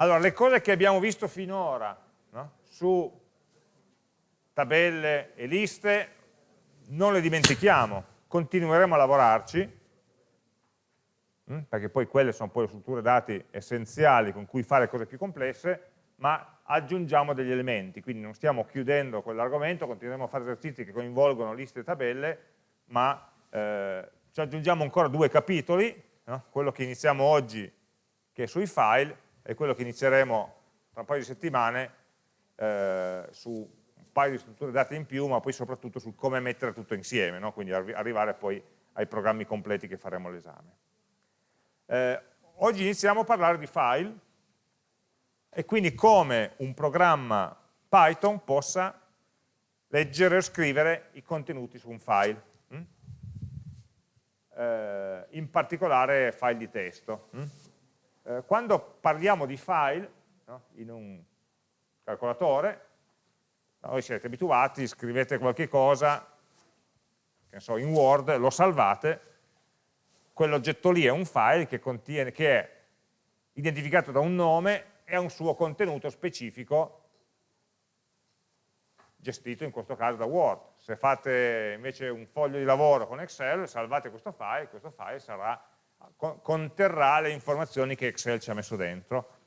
Allora, le cose che abbiamo visto finora no? su tabelle e liste non le dimentichiamo, continueremo a lavorarci, hm? perché poi quelle sono poi le strutture dati essenziali con cui fare cose più complesse, ma aggiungiamo degli elementi, quindi non stiamo chiudendo quell'argomento, continueremo a fare esercizi che coinvolgono liste e tabelle, ma eh, ci aggiungiamo ancora due capitoli, no? quello che iniziamo oggi che è sui file e quello che inizieremo tra un paio di settimane eh, su un paio di strutture date in più, ma poi soprattutto su come mettere tutto insieme, no? quindi arri arrivare poi ai programmi completi che faremo all'esame. Eh, oggi iniziamo a parlare di file e quindi come un programma Python possa leggere o scrivere i contenuti su un file, hm? eh, in particolare file di testo. Hm? Eh, quando parliamo di file no, in un calcolatore, voi siete abituati, scrivete qualche cosa, che so, in Word, lo salvate, quell'oggetto lì è un file che, contiene, che è identificato da un nome e ha un suo contenuto specifico gestito in questo caso da Word. Se fate invece un foglio di lavoro con Excel, salvate questo file, questo file sarà conterrà le informazioni che Excel ci ha messo dentro.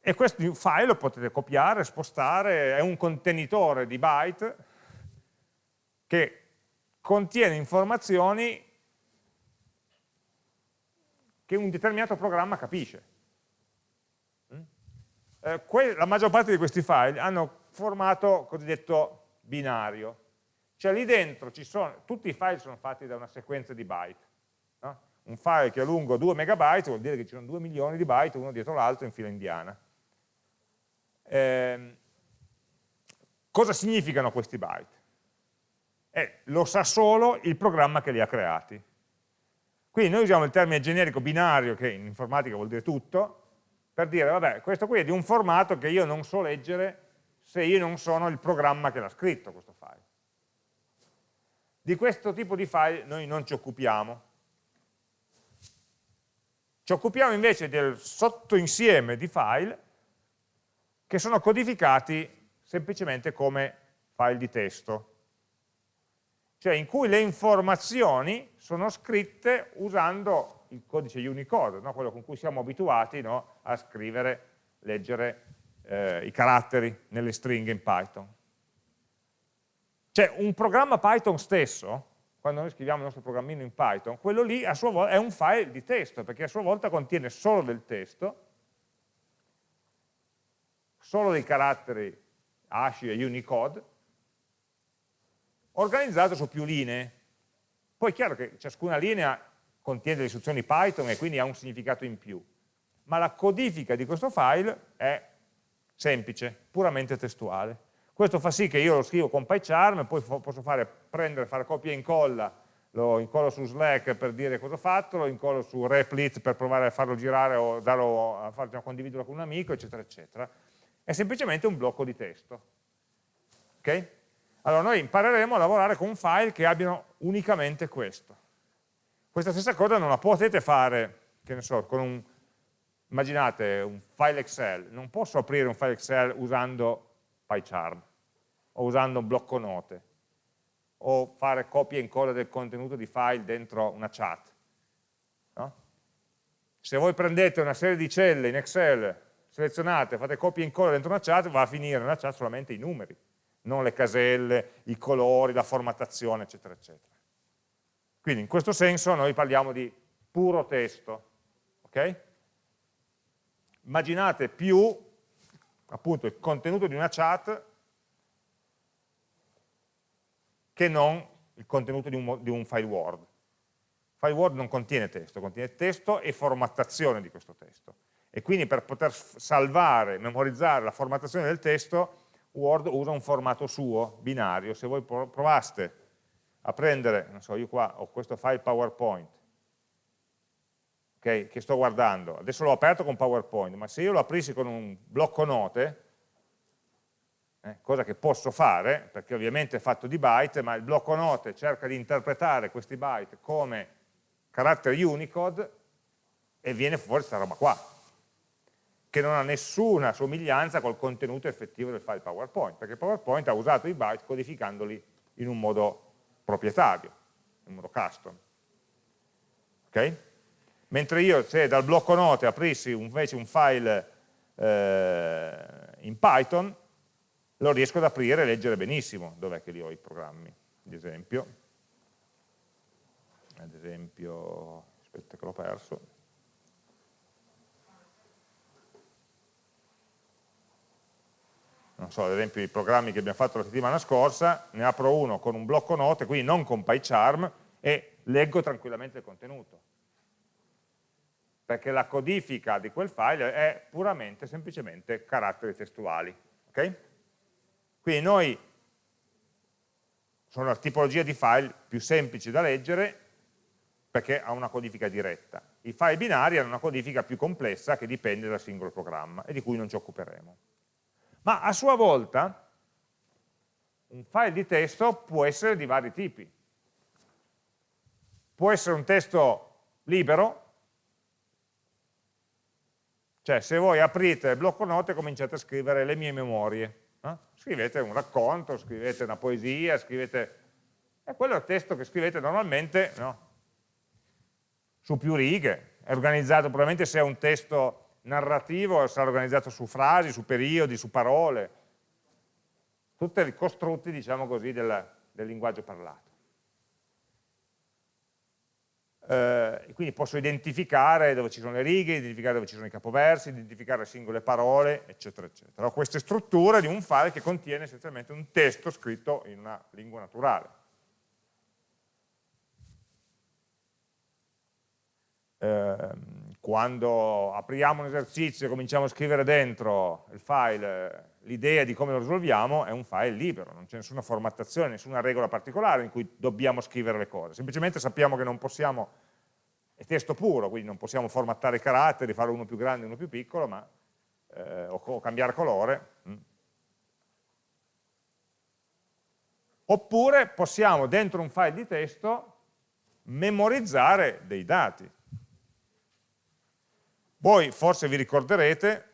E questo file lo potete copiare, spostare, è un contenitore di byte che contiene informazioni che un determinato programma capisce. Mm? Eh, la maggior parte di questi file hanno formato cosiddetto binario, cioè lì dentro ci sono, tutti i file sono fatti da una sequenza di byte, un file che è lungo 2 megabyte vuol dire che ci sono 2 milioni di byte uno dietro l'altro in fila indiana. Eh, cosa significano questi byte? Eh, lo sa solo il programma che li ha creati. Quindi noi usiamo il termine generico binario, che in informatica vuol dire tutto, per dire, vabbè, questo qui è di un formato che io non so leggere se io non sono il programma che l'ha scritto questo file. Di questo tipo di file noi non ci occupiamo, ci occupiamo invece del sottoinsieme di file che sono codificati semplicemente come file di testo, cioè in cui le informazioni sono scritte usando il codice Unicode, no? quello con cui siamo abituati no? a scrivere, leggere eh, i caratteri nelle stringhe in Python. Cioè un programma Python stesso quando noi scriviamo il nostro programmino in Python, quello lì a sua volta è un file di testo, perché a sua volta contiene solo del testo, solo dei caratteri ASCII e Unicode, organizzato su più linee. Poi è chiaro che ciascuna linea contiene delle istruzioni Python e quindi ha un significato in più, ma la codifica di questo file è semplice, puramente testuale. Questo fa sì che io lo scrivo con PyCharm, poi posso fare, prendere, fare copia e incolla, lo incollo su Slack per dire cosa ho fatto, lo incollo su Replit per provare a farlo girare o darlo, a farlo condividerlo con un amico, eccetera, eccetera. È semplicemente un blocco di testo. Ok? Allora noi impareremo a lavorare con file che abbiano unicamente questo. Questa stessa cosa non la potete fare, che ne so, con un, immaginate un file Excel, non posso aprire un file Excel usando PyCharm o usando un blocco note o fare copia e incolla del contenuto di file dentro una chat. No? Se voi prendete una serie di celle in Excel, selezionate, fate copia e incolla dentro una chat, va a finire nella chat solamente i numeri, non le caselle, i colori, la formattazione, eccetera, eccetera. Quindi in questo senso noi parliamo di puro testo. Okay? Immaginate più appunto il contenuto di una chat che non il contenuto di un, di un file Word. Il file Word non contiene testo, contiene testo e formattazione di questo testo. E quindi per poter salvare, memorizzare la formattazione del testo, Word usa un formato suo, binario. Se voi provaste a prendere, non so, io qua ho questo file PowerPoint, okay, che sto guardando, adesso l'ho aperto con PowerPoint, ma se io lo aprissi con un blocco note, eh, cosa che posso fare, perché ovviamente è fatto di byte, ma il blocco note cerca di interpretare questi byte come caratteri Unicode e viene fuori questa roba qua. che non ha nessuna somiglianza col contenuto effettivo del file PowerPoint, perché PowerPoint ha usato i byte codificandoli in un modo proprietario, in un modo custom. Okay? Mentre io se dal blocco note aprissi invece un file eh, in Python, lo riesco ad aprire e leggere benissimo. Dov'è che li ho i programmi, ad esempio? Ad esempio, aspetta che l'ho perso. non so, ad esempio i programmi che abbiamo fatto la settimana scorsa, ne apro uno con un blocco note, quindi non con PyCharm, e leggo tranquillamente il contenuto. Perché la codifica di quel file è puramente, semplicemente, caratteri testuali. Okay? Quindi noi, sono la tipologia di file più semplice da leggere, perché ha una codifica diretta. I file binari hanno una codifica più complessa che dipende dal singolo programma e di cui non ci occuperemo ma a sua volta un file di testo può essere di vari tipi. Può essere un testo libero, cioè se voi aprite il blocco note e cominciate a scrivere le mie memorie, no? scrivete un racconto, scrivete una poesia, scrivete... è quello il testo che scrivete normalmente no? su più righe, è organizzato probabilmente se è un testo narrativo sarà organizzato su frasi, su periodi, su parole, tutti i costrutti, diciamo così, del, del linguaggio parlato. Eh, quindi posso identificare dove ci sono le righe, identificare dove ci sono i capoversi, identificare singole parole, eccetera, eccetera. Ho queste strutture di un file che contiene essenzialmente un testo scritto in una lingua naturale. Eh, quando apriamo un esercizio e cominciamo a scrivere dentro il file l'idea di come lo risolviamo, è un file libero, non c'è nessuna formattazione, nessuna regola particolare in cui dobbiamo scrivere le cose, semplicemente sappiamo che non possiamo, è testo puro, quindi non possiamo formattare i caratteri, fare uno più grande e uno più piccolo, ma, eh, o, o, cambiare colore. Mm. Oppure possiamo dentro un file di testo memorizzare dei dati, voi forse vi ricorderete,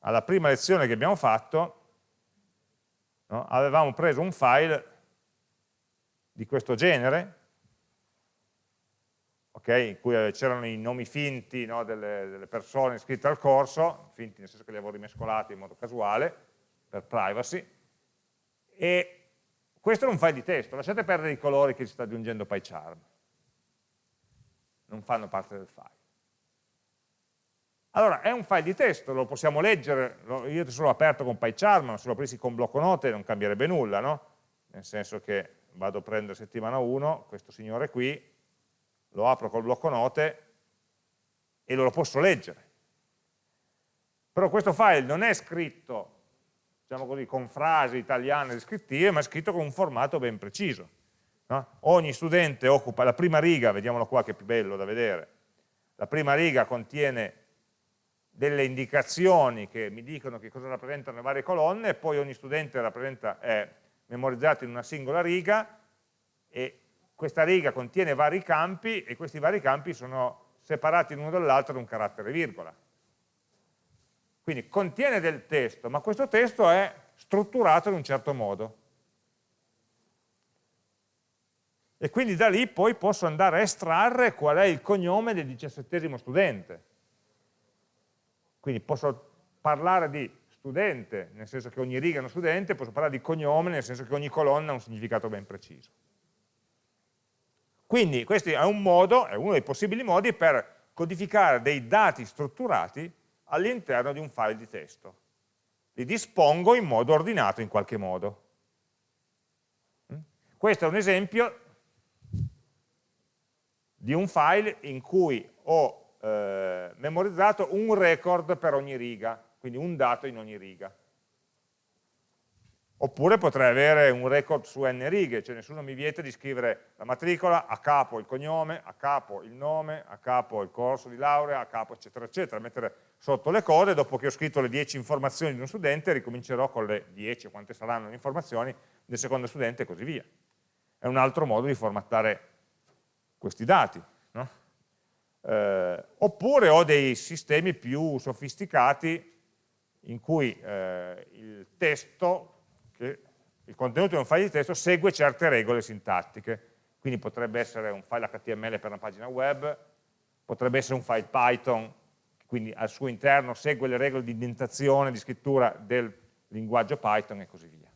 alla prima lezione che abbiamo fatto, no, avevamo preso un file di questo genere, okay, in cui c'erano i nomi finti no, delle, delle, persone iscritte al corso, finti nel senso che li avevo rimescolati in modo casuale, per privacy, e questo è un file di testo, lasciate perdere i colori che ci sta aggiungendo PyCharm, non fanno parte del file. Allora, è un file di testo, lo possiamo leggere, io adesso l'ho aperto con PyCharm, ma se lo aprissi con blocco note non cambierebbe nulla, no? Nel senso che vado a prendere settimana 1, questo signore qui, lo apro col blocco note e lo posso leggere. Però questo file non è scritto, diciamo così, con frasi italiane descrittive, ma è scritto con un formato ben preciso. No? Ogni studente occupa la prima riga, vediamolo qua che è più bello da vedere, la prima riga contiene delle indicazioni che mi dicono che cosa rappresentano le varie colonne poi ogni studente è memorizzato in una singola riga e questa riga contiene vari campi e questi vari campi sono separati l'uno dall'altro da un carattere virgola. Quindi contiene del testo, ma questo testo è strutturato in un certo modo. E quindi da lì poi posso andare a estrarre qual è il cognome del diciassettesimo studente quindi posso parlare di studente, nel senso che ogni riga è uno studente, posso parlare di cognome, nel senso che ogni colonna ha un significato ben preciso. Quindi questo è un modo, è uno dei possibili modi per codificare dei dati strutturati all'interno di un file di testo. Li dispongo in modo ordinato in qualche modo. Questo è un esempio di un file in cui ho eh, memorizzato un record per ogni riga, quindi un dato in ogni riga. Oppure potrei avere un record su n righe, cioè nessuno mi vieta di scrivere la matricola, a capo il cognome, a capo il nome, a capo il corso di laurea, a capo eccetera eccetera, mettere sotto le cose, dopo che ho scritto le 10 informazioni di uno studente ricomincerò con le 10 o quante saranno le informazioni del secondo studente e così via. È un altro modo di formattare questi dati. Eh, oppure ho dei sistemi più sofisticati in cui eh, il testo, il contenuto di un file di testo segue certe regole sintattiche. Quindi potrebbe essere un file HTML per una pagina web, potrebbe essere un file Python, quindi al suo interno segue le regole di indentazione, di scrittura del linguaggio Python e così via.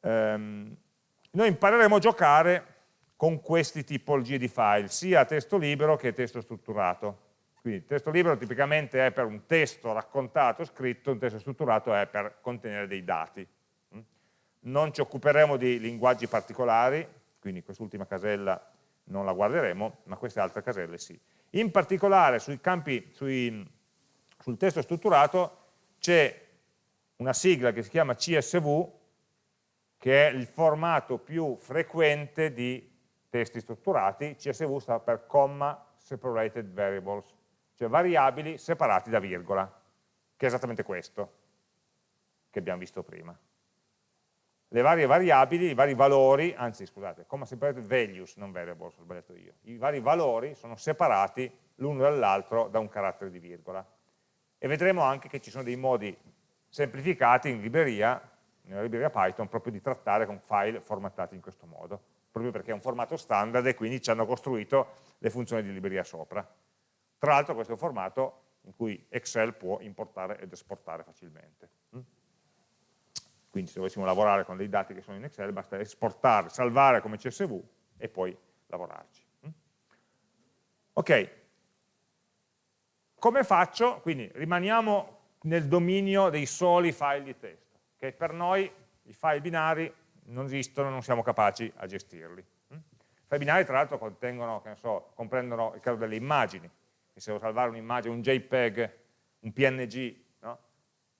Um, noi impareremo a giocare con queste tipologie di file, sia testo libero che testo strutturato. Quindi testo libero tipicamente è per un testo raccontato, scritto, un testo strutturato è per contenere dei dati. Mm? Non ci occuperemo di linguaggi particolari, quindi quest'ultima casella non la guarderemo, ma queste altre caselle sì. In particolare sui campi, sui, sul testo strutturato c'è una sigla che si chiama CSV, che è il formato più frequente di testi strutturati, CSV sta per Comma Separated Variables, cioè variabili separati da virgola, che è esattamente questo che abbiamo visto prima. Le varie variabili, i vari valori, anzi scusate, comma separated values, non variables, ho sbagliato io, i vari valori sono separati l'uno dall'altro da un carattere di virgola. E vedremo anche che ci sono dei modi semplificati in libreria, nella libreria Python, proprio di trattare con file formattati in questo modo proprio perché è un formato standard e quindi ci hanno costruito le funzioni di libreria sopra. Tra l'altro questo è un formato in cui Excel può importare ed esportare facilmente. Mm? Quindi se dovessimo lavorare con dei dati che sono in Excel basta esportare, salvare come CSV e poi lavorarci. Mm? Ok, come faccio? Quindi rimaniamo nel dominio dei soli file di testo, che per noi i file binari non esistono, non siamo capaci a gestirli. Mm? File binari tra l'altro so, comprendono il caso delle immagini, e se devo salvare un'immagine, un JPEG, un PNG, no?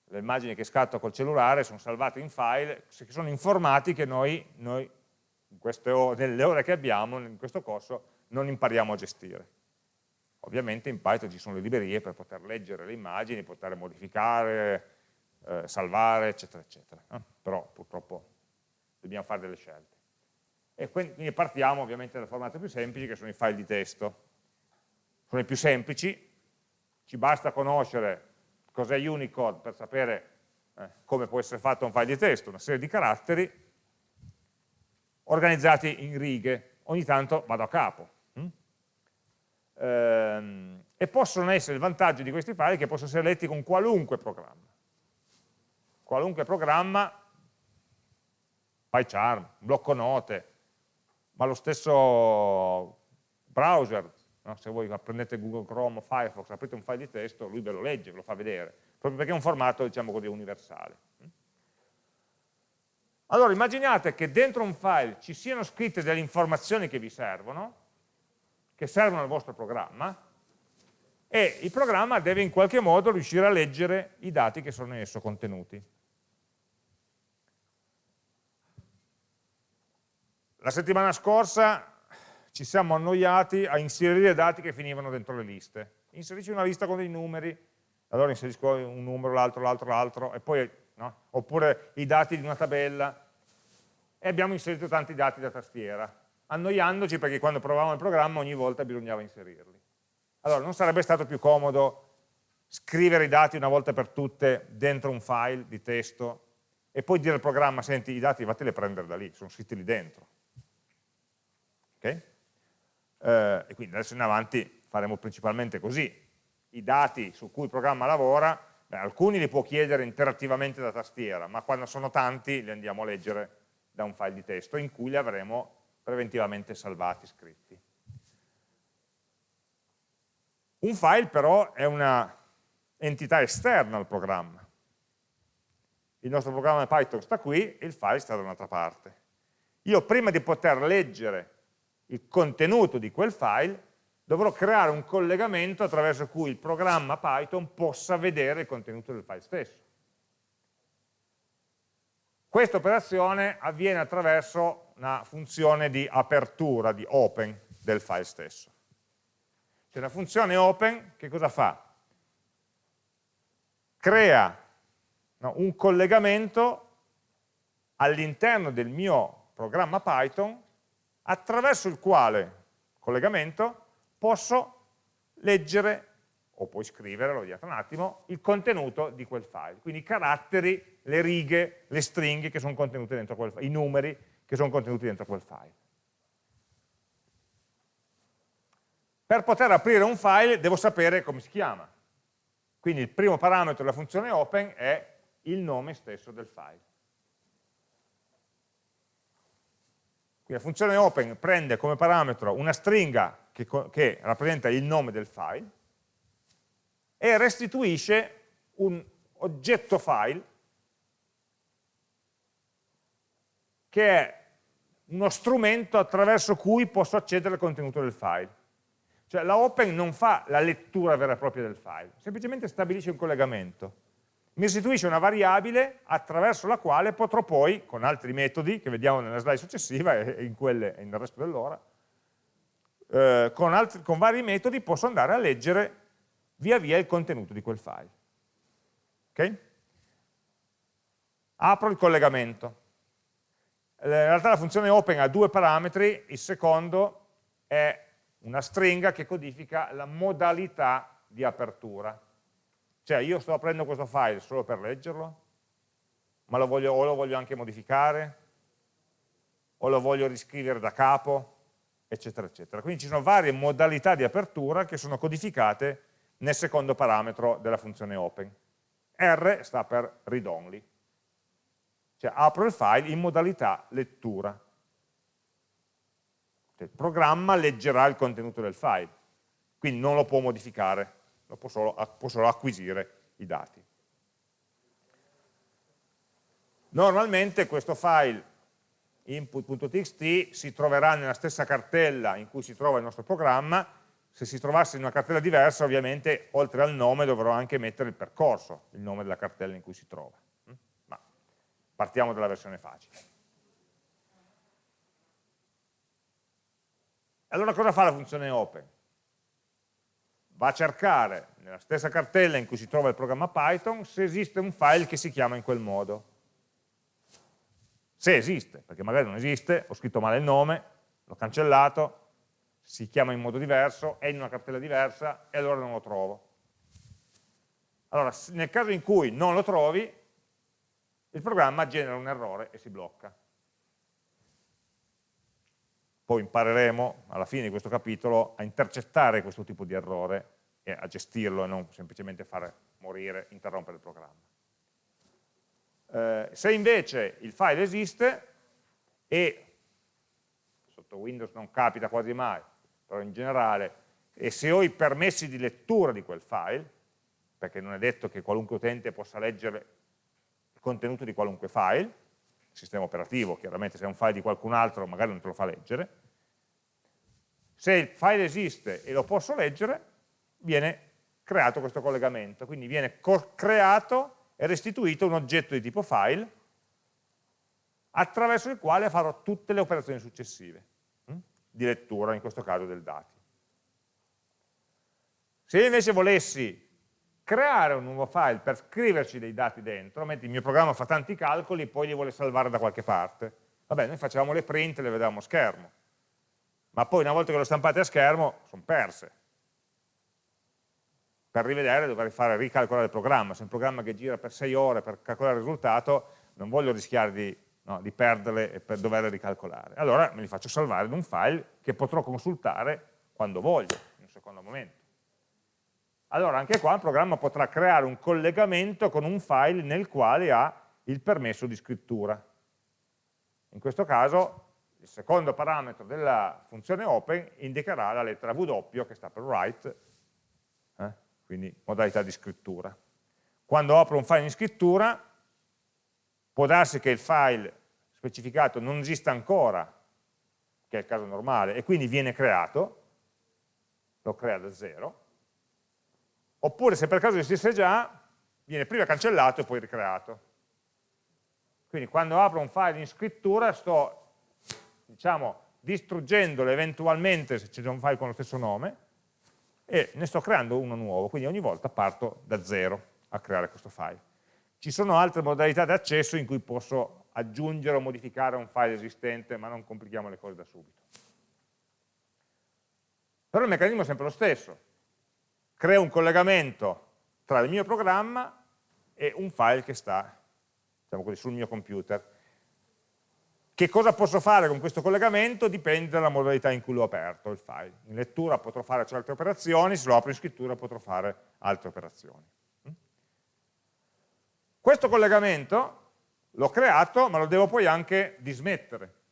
le immagini che scatto col cellulare sono salvate in file, che sono in formati che noi, noi ore, nelle ore che abbiamo, in questo corso, non impariamo a gestire. Ovviamente in Python ci sono le librerie per poter leggere le immagini, poter modificare, eh, salvare, eccetera, eccetera. Eh? Però purtroppo dobbiamo fare delle scelte. E quindi partiamo ovviamente dal formato più semplice che sono i file di testo. Sono i più semplici, ci basta conoscere cos'è Unicode per sapere eh, come può essere fatto un file di testo, una serie di caratteri organizzati in righe, ogni tanto vado a capo. Ehm, e possono essere il vantaggio di questi file che possono essere letti con qualunque programma. Qualunque programma PyCharm, blocco note, ma lo stesso browser, no? se voi prendete Google Chrome o Firefox, aprite un file di testo, lui ve lo legge, ve lo fa vedere, proprio perché è un formato, diciamo così, universale. Allora, immaginate che dentro un file ci siano scritte delle informazioni che vi servono, che servono al vostro programma, e il programma deve in qualche modo riuscire a leggere i dati che sono in esso contenuti. La settimana scorsa ci siamo annoiati a inserire dati che finivano dentro le liste. Inserisci una lista con dei numeri, allora inserisco un numero, l'altro, l'altro, l'altro, e poi, no? oppure i dati di una tabella, e abbiamo inserito tanti dati da tastiera, annoiandoci perché quando provavamo il programma ogni volta bisognava inserirli. Allora, non sarebbe stato più comodo scrivere i dati una volta per tutte dentro un file di testo e poi dire al programma, senti, i dati vatteli a prendere da lì, sono scritti lì dentro. Okay? Eh, e quindi adesso in avanti faremo principalmente così. I dati su cui il programma lavora, beh, alcuni li può chiedere interattivamente da tastiera, ma quando sono tanti li andiamo a leggere da un file di testo in cui li avremo preventivamente salvati, scritti. Un file però è una entità esterna al programma. Il nostro programma Python sta qui e il file sta da un'altra parte. Io prima di poter leggere il contenuto di quel file, dovrò creare un collegamento attraverso cui il programma Python possa vedere il contenuto del file stesso. Questa operazione avviene attraverso una funzione di apertura, di open del file stesso. C'è una funzione open che cosa fa? Crea no, un collegamento all'interno del mio programma Python attraverso il quale collegamento, posso leggere, o puoi scrivere, l'ho detto un attimo, il contenuto di quel file, quindi i caratteri, le righe, le stringhe che sono contenute dentro quel file, i numeri che sono contenuti dentro quel file. Per poter aprire un file devo sapere come si chiama. Quindi il primo parametro della funzione open è il nome stesso del file. Quindi la funzione open prende come parametro una stringa che, che rappresenta il nome del file e restituisce un oggetto file che è uno strumento attraverso cui posso accedere al contenuto del file. Cioè la open non fa la lettura vera e propria del file, semplicemente stabilisce un collegamento. Mi restituisce una variabile attraverso la quale potrò poi, con altri metodi, che vediamo nella slide successiva e in quelle e nel resto dell'ora, eh, con, con vari metodi posso andare a leggere via via il contenuto di quel file. Okay? Apro il collegamento. In realtà la funzione open ha due parametri, il secondo è una stringa che codifica la modalità di apertura. Cioè io sto aprendo questo file solo per leggerlo, ma lo voglio, o lo voglio anche modificare, o lo voglio riscrivere da capo, eccetera, eccetera. Quindi ci sono varie modalità di apertura che sono codificate nel secondo parametro della funzione open. R sta per read only, cioè apro il file in modalità lettura. Cioè, il programma leggerà il contenuto del file, quindi non lo può modificare, può solo, può solo acquisire i dati. Normalmente questo file input.txt si troverà nella stessa cartella in cui si trova il nostro programma, se si trovasse in una cartella diversa ovviamente oltre al nome dovrò anche mettere il percorso, il nome della cartella in cui si trova. Ma partiamo dalla versione facile. Allora cosa fa la funzione open? Va a cercare nella stessa cartella in cui si trova il programma Python se esiste un file che si chiama in quel modo. Se esiste, perché magari non esiste, ho scritto male il nome, l'ho cancellato, si chiama in modo diverso, è in una cartella diversa e allora non lo trovo. Allora, nel caso in cui non lo trovi, il programma genera un errore e si blocca poi impareremo alla fine di questo capitolo a intercettare questo tipo di errore e a gestirlo e non semplicemente fare morire, interrompere il programma. Eh, se invece il file esiste e sotto Windows non capita quasi mai, però in generale, e se ho i permessi di lettura di quel file, perché non è detto che qualunque utente possa leggere il contenuto di qualunque file, sistema operativo, chiaramente se è un file di qualcun altro magari non te lo fa leggere, se il file esiste e lo posso leggere, viene creato questo collegamento, quindi viene creato e restituito un oggetto di tipo file attraverso il quale farò tutte le operazioni successive hm? di lettura, in questo caso del dati. Se io invece volessi creare un nuovo file per scriverci dei dati dentro, mentre il mio programma fa tanti calcoli e poi li vuole salvare da qualche parte. Vabbè, noi facevamo le print e le vedevamo a schermo, ma poi una volta che lo stampate a schermo sono perse. Per rivedere dovrei fare ricalcolare il programma, se è un programma che gira per 6 ore per calcolare il risultato, non voglio rischiare di, no, di perderle e per doverle ricalcolare. Allora me li faccio salvare in un file che potrò consultare quando voglio, in un secondo momento allora anche qua il programma potrà creare un collegamento con un file nel quale ha il permesso di scrittura. In questo caso il secondo parametro della funzione open indicherà la lettera W che sta per write, eh? quindi modalità di scrittura. Quando apro un file in scrittura può darsi che il file specificato non esista ancora, che è il caso normale, e quindi viene creato, lo crea da zero, oppure se per caso esiste già, viene prima cancellato e poi ricreato. Quindi quando apro un file in scrittura sto, diciamo, distruggendolo eventualmente se c'è un file con lo stesso nome e ne sto creando uno nuovo, quindi ogni volta parto da zero a creare questo file. Ci sono altre modalità di accesso in cui posso aggiungere o modificare un file esistente, ma non complichiamo le cose da subito. Però il meccanismo è sempre lo stesso. Creo un collegamento tra il mio programma e un file che sta diciamo così, sul mio computer. Che cosa posso fare con questo collegamento? Dipende dalla modalità in cui l'ho aperto il file. In lettura potrò fare altre operazioni, se lo apro in scrittura potrò fare altre operazioni. Questo collegamento l'ho creato, ma lo devo poi anche dismettere.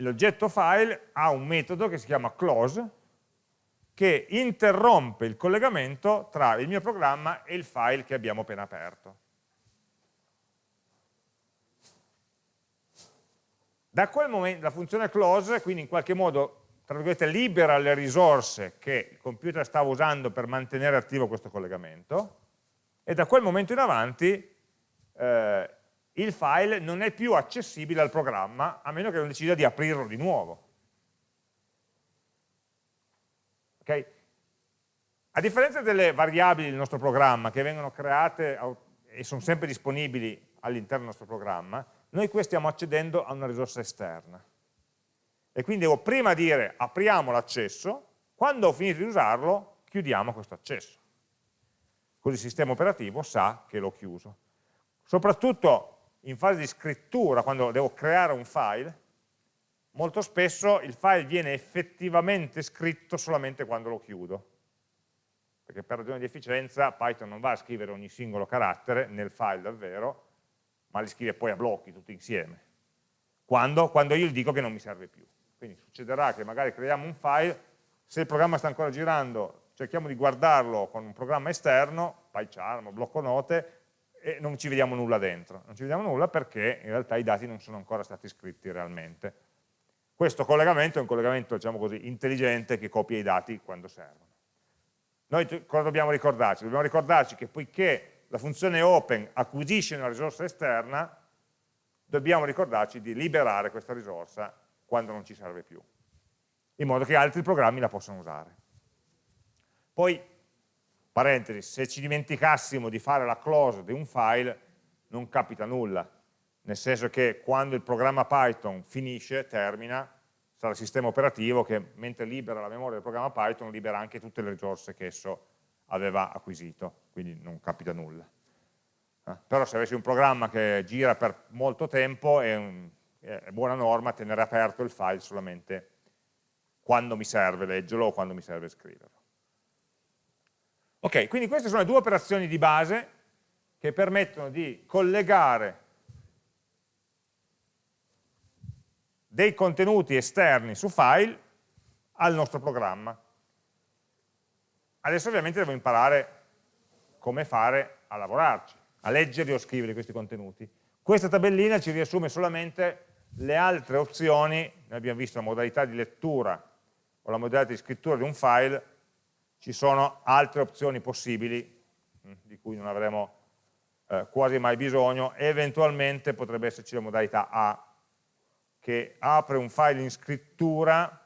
L'oggetto file ha un metodo che si chiama close, che interrompe il collegamento tra il mio programma e il file che abbiamo appena aperto. Da quel momento la funzione close, quindi in qualche modo tra virgolette, libera le risorse che il computer stava usando per mantenere attivo questo collegamento e da quel momento in avanti eh, il file non è più accessibile al programma a meno che non decida di aprirlo di nuovo. Okay? A differenza delle variabili del nostro programma che vengono create e sono sempre disponibili all'interno del nostro programma, noi qui stiamo accedendo a una risorsa esterna e quindi devo prima dire apriamo l'accesso, quando ho finito di usarlo chiudiamo questo accesso. Così il sistema operativo sa che l'ho chiuso. Soprattutto in fase di scrittura, quando devo creare un file, molto spesso il file viene effettivamente scritto solamente quando lo chiudo. Perché per ragioni di efficienza Python non va a scrivere ogni singolo carattere nel file davvero, ma li scrive poi a blocchi tutti insieme. Quando? Quando io gli dico che non mi serve più. Quindi succederà che magari creiamo un file, se il programma sta ancora girando, cerchiamo di guardarlo con un programma esterno, PyCharm, blocco note, e non ci vediamo nulla dentro. Non ci vediamo nulla perché in realtà i dati non sono ancora stati scritti realmente. Questo collegamento è un collegamento, diciamo così, intelligente che copia i dati quando servono. Noi cosa dobbiamo ricordarci? Dobbiamo ricordarci che poiché la funzione open acquisisce una risorsa esterna, dobbiamo ricordarci di liberare questa risorsa quando non ci serve più, in modo che altri programmi la possano usare. Poi, parentesi, se ci dimenticassimo di fare la close di un file, non capita nulla, nel senso che quando il programma Python finisce, termina, sarà il sistema operativo che mentre libera la memoria del programma Python libera anche tutte le risorse che esso aveva acquisito, quindi non capita nulla. Eh? Però se avessi un programma che gira per molto tempo è un, è buona norma tenere aperto il file solamente quando mi serve leggerlo o quando mi serve scriverlo. Ok, quindi queste sono le due operazioni di base che permettono di collegare dei contenuti esterni su file al nostro programma. Adesso ovviamente devo imparare come fare a lavorarci, a leggere o scrivere questi contenuti. Questa tabellina ci riassume solamente le altre opzioni, noi abbiamo visto la modalità di lettura o la modalità di scrittura di un file, ci sono altre opzioni possibili, mm, di cui non avremo eh, quasi mai bisogno, eventualmente potrebbe esserci la modalità A, che apre un file in scrittura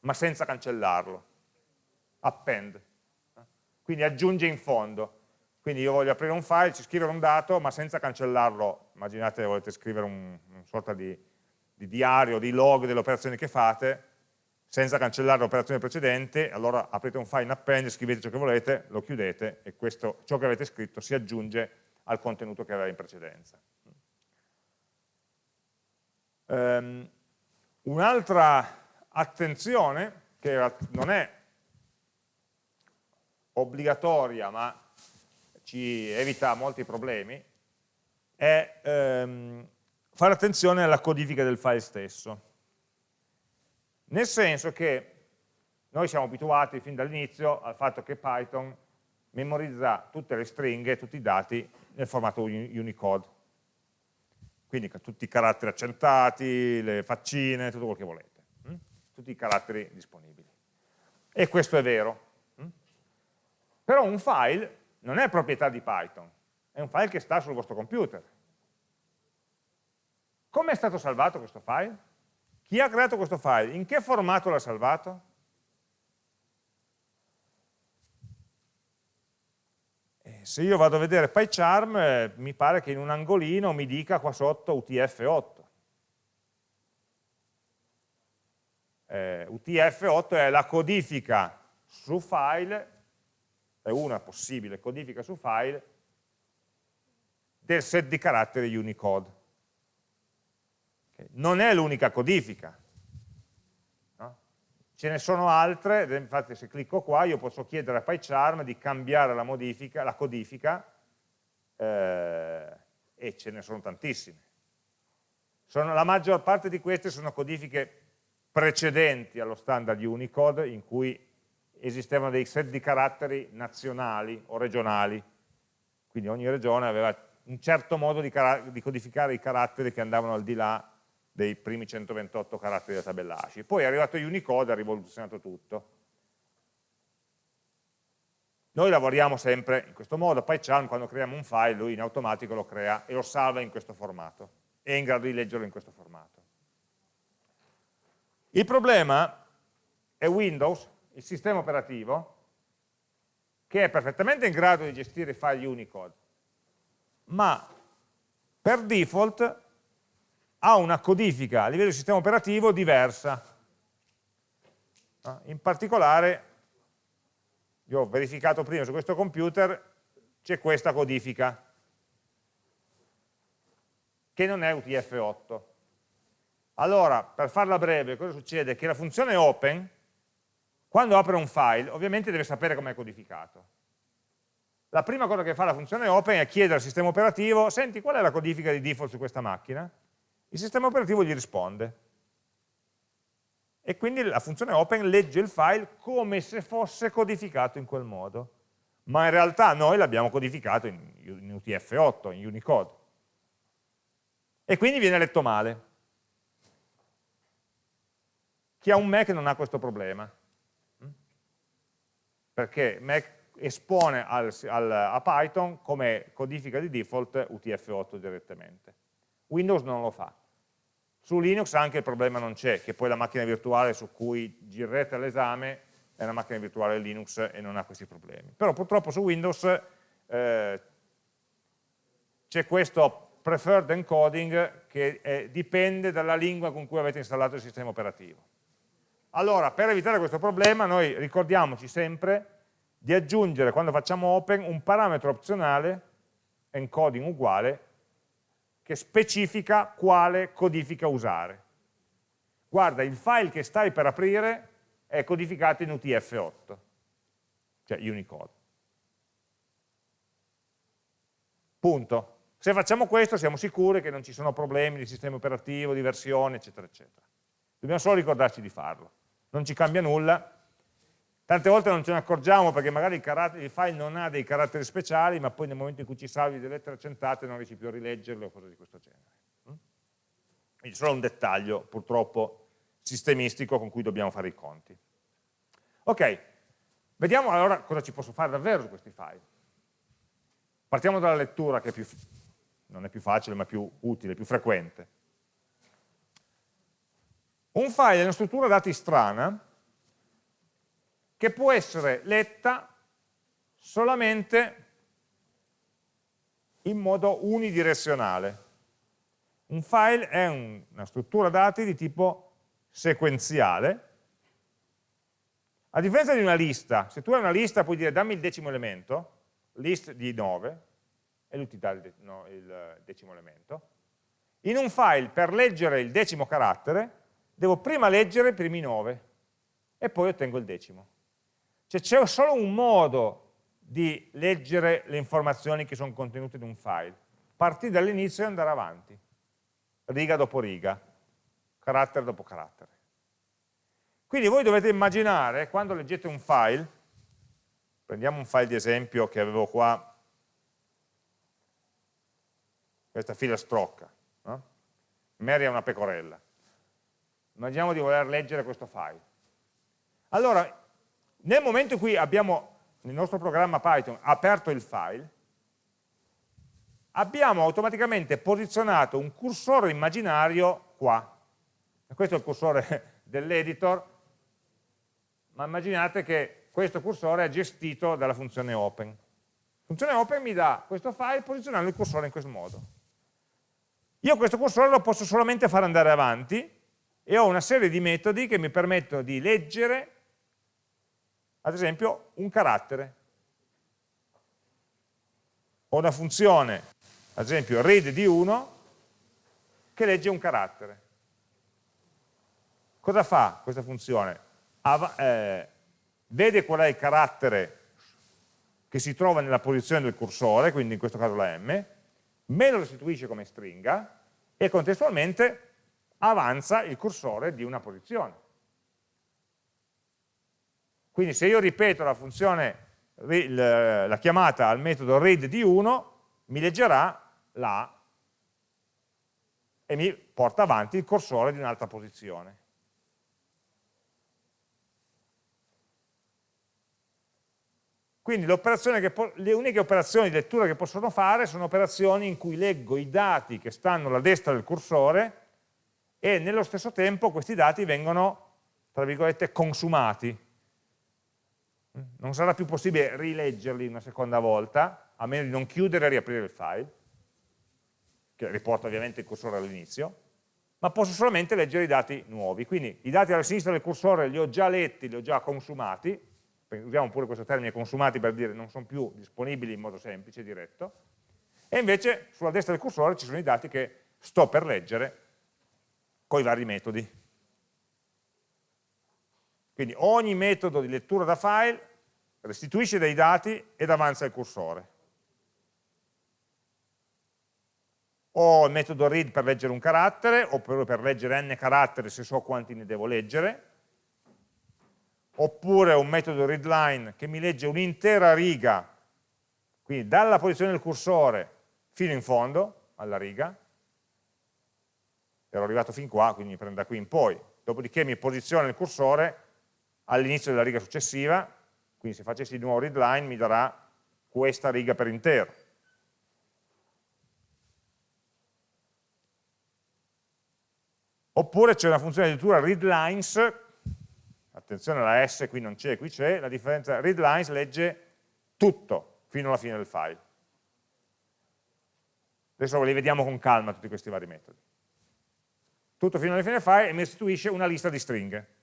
ma senza cancellarlo, append, quindi aggiunge in fondo. Quindi io voglio aprire un file, ci scrivere un dato, ma senza cancellarlo. Immaginate volete scrivere un, una sorta di di diario, di log delle operazioni che fate, senza cancellare l'operazione precedente, allora aprite un file in append, scrivete ciò che volete, lo chiudete e questo, ciò che avete scritto si aggiunge al contenuto che aveva in precedenza. Um, Un'altra attenzione, che non è obbligatoria ma ci evita molti problemi, è um, fare attenzione alla codifica del file stesso. Nel senso che noi siamo abituati fin dall'inizio al fatto che Python memorizza tutte le stringhe, tutti i dati nel formato Unicode. Quindi tutti i caratteri accentati, le faccine, tutto quello che volete. Hm? Tutti i caratteri disponibili. E questo è vero. Hm? Però un file non è proprietà di Python, è un file che sta sul vostro computer. Come è stato salvato questo file? Chi ha creato questo file? In che formato l'ha salvato? E se io vado a vedere PyCharm, eh, mi pare che in un angolino mi dica qua sotto UTF-8. eh, UTF-8 è la codifica su file, è una possibile codifica su file, del set di caratteri Unicode. Non è l'unica codifica, no? ce ne sono altre, infatti se clicco qua io posso chiedere a PyCharm di cambiare la, modifica, la codifica eh, e ce ne sono tantissime. Sono, la maggior parte di queste sono codifiche precedenti allo standard Unicode in cui esistevano dei set di caratteri nazionali o regionali, quindi ogni regione aveva un certo modo di, di, codificare i caratteri che andavano al di là dei primi 128 caratteri della tabella ASCII. Poi è arrivato Unicode e ha rivoluzionato tutto. Noi lavoriamo sempre in questo modo, PyCharm quando creiamo un file lui in automatico lo crea e lo salva in questo formato, è in grado di leggerlo in questo formato. Il problema è Windows, il sistema operativo, che è perfettamente in grado di gestire i file Unicode, ma per default ha una codifica a livello di sistema operativo diversa. In particolare, io ho verificato prima su questo computer, c'è questa codifica, che non è UTF-8. Allora, per farla breve, cosa succede? Che la funzione open, quando apre un file, ovviamente deve sapere come è codificato la prima cosa che fa la funzione open è chiedere al sistema operativo, senti qual è la codifica di default su questa macchina? Il sistema operativo gli risponde. E quindi la funzione open legge il file come se fosse codificato in quel modo. Ma in realtà noi l'abbiamo codificato in, in UTF-8, in Unicode. E quindi viene letto male. Chi ha un Mac non ha questo problema. Perché Mac espone al, al, a Python come codifica di default UTF-8 direttamente. Windows non lo fa. Su Linux anche il problema non c'è, che poi la macchina virtuale su cui girerete l'esame è una macchina virtuale Linux e non ha questi problemi. Però purtroppo su Windows eh, c'è questo preferred encoding che eh, dipende dalla lingua con cui avete installato il sistema operativo. Allora, per evitare questo problema, noi ricordiamoci sempre di aggiungere, quando facciamo open, un parametro opzionale, encoding uguale, che specifica quale codifica usare. Guarda, il file che stai per aprire è codificato in UTF-8, cioè Unicode. Punto. Se facciamo questo siamo sicuri che non ci sono problemi di sistema operativo, di versione, eccetera, eccetera. Dobbiamo solo ricordarci di farlo. Non ci cambia nulla, Tante volte non ce ne accorgiamo perché magari il, il, file non ha dei caratteri speciali, ma poi nel momento in cui ci salvi delle lettere accentate non riesci più a rileggerle o cose di questo genere. Mm? Quindi solo un dettaglio, purtroppo, sistemistico con cui dobbiamo fare i conti. Ok, vediamo allora cosa ci posso fare davvero su questi file. Partiamo dalla lettura che è più, non è più facile ma più utile, più frequente. Un file è una struttura dati strana che può essere letta solamente in modo unidirezionale. Un file è un, una struttura dati di tipo sequenziale. A differenza di una lista, se tu hai una lista puoi dire dammi il decimo elemento, list di 9, e lui ti dà il, no, il decimo elemento. In un file, per leggere il decimo carattere, devo prima leggere i primi 9 e poi ottengo il decimo. Cioè c'è solo un modo di leggere le informazioni che sono contenute in un file, partire dall'inizio e andare avanti, riga dopo riga, carattere dopo carattere. Quindi voi dovete immaginare, quando leggete un file, prendiamo un file di esempio che avevo qua, questa fila strocca, no? Mary è una pecorella. Immaginiamo di voler leggere questo file. Allora, nel momento in cui abbiamo nel nostro programma Python aperto il file, abbiamo automaticamente posizionato un cursore immaginario qua. Questo è il cursore dell'editor, ma immaginate che questo cursore è gestito dalla funzione open. La funzione open mi dà questo file posizionando il cursore in questo modo. Io questo cursore lo posso solamente far andare avanti e ho una serie di metodi che mi permettono di leggere, ad esempio, un carattere. Ho una funzione, ad esempio read di 1, che legge un carattere. Cosa fa questa funzione? Av eh, vede qual è il carattere che si trova nella posizione del cursore, quindi in questo caso la m, me lo restituisce come stringa e contestualmente avanza il cursore di una posizione. Quindi se io ripeto la funzione, la chiamata al metodo read di 1, mi leggerà la e mi porta avanti il cursore di un'altra posizione. Quindi le uniche operazioni di lettura che possono fare sono operazioni in cui leggo i dati che stanno alla destra del cursore e nello stesso tempo questi dati vengono, tra virgolette, consumati. Non sarà più possibile rileggerli una seconda volta, a meno di non chiudere e riaprire il file, che riporta ovviamente il cursore all'inizio, ma posso solamente leggere i dati nuovi. Quindi i dati alla sinistra del cursore li ho già letti, li ho già consumati, usiamo pure questo termine consumati per dire non sono più disponibili in modo semplice, diretto, e invece sulla destra del cursore ci sono i dati che sto per leggere con i vari metodi. Quindi ogni metodo di lettura da file restituisce dei dati ed avanza il cursore. Ho il metodo read per leggere un carattere, oppure per leggere n caratteri se so quanti ne devo leggere, oppure un metodo readline che mi legge un'intera riga, quindi dalla posizione del cursore fino in fondo, alla riga, ero arrivato fin qua, quindi mi prende da qui in poi, dopodiché mi posiziona il cursore all'inizio della riga successiva, quindi se facessi di nuovo readline mi darà questa riga per intero. Oppure c'è una funzione di lettura readlines, attenzione alla S qui non c'è, qui c'è, la differenza readlines legge tutto fino alla fine del file. Adesso li vediamo con calma tutti questi vari metodi tutto fino alla fine del file e mi restituisce una lista di stringhe.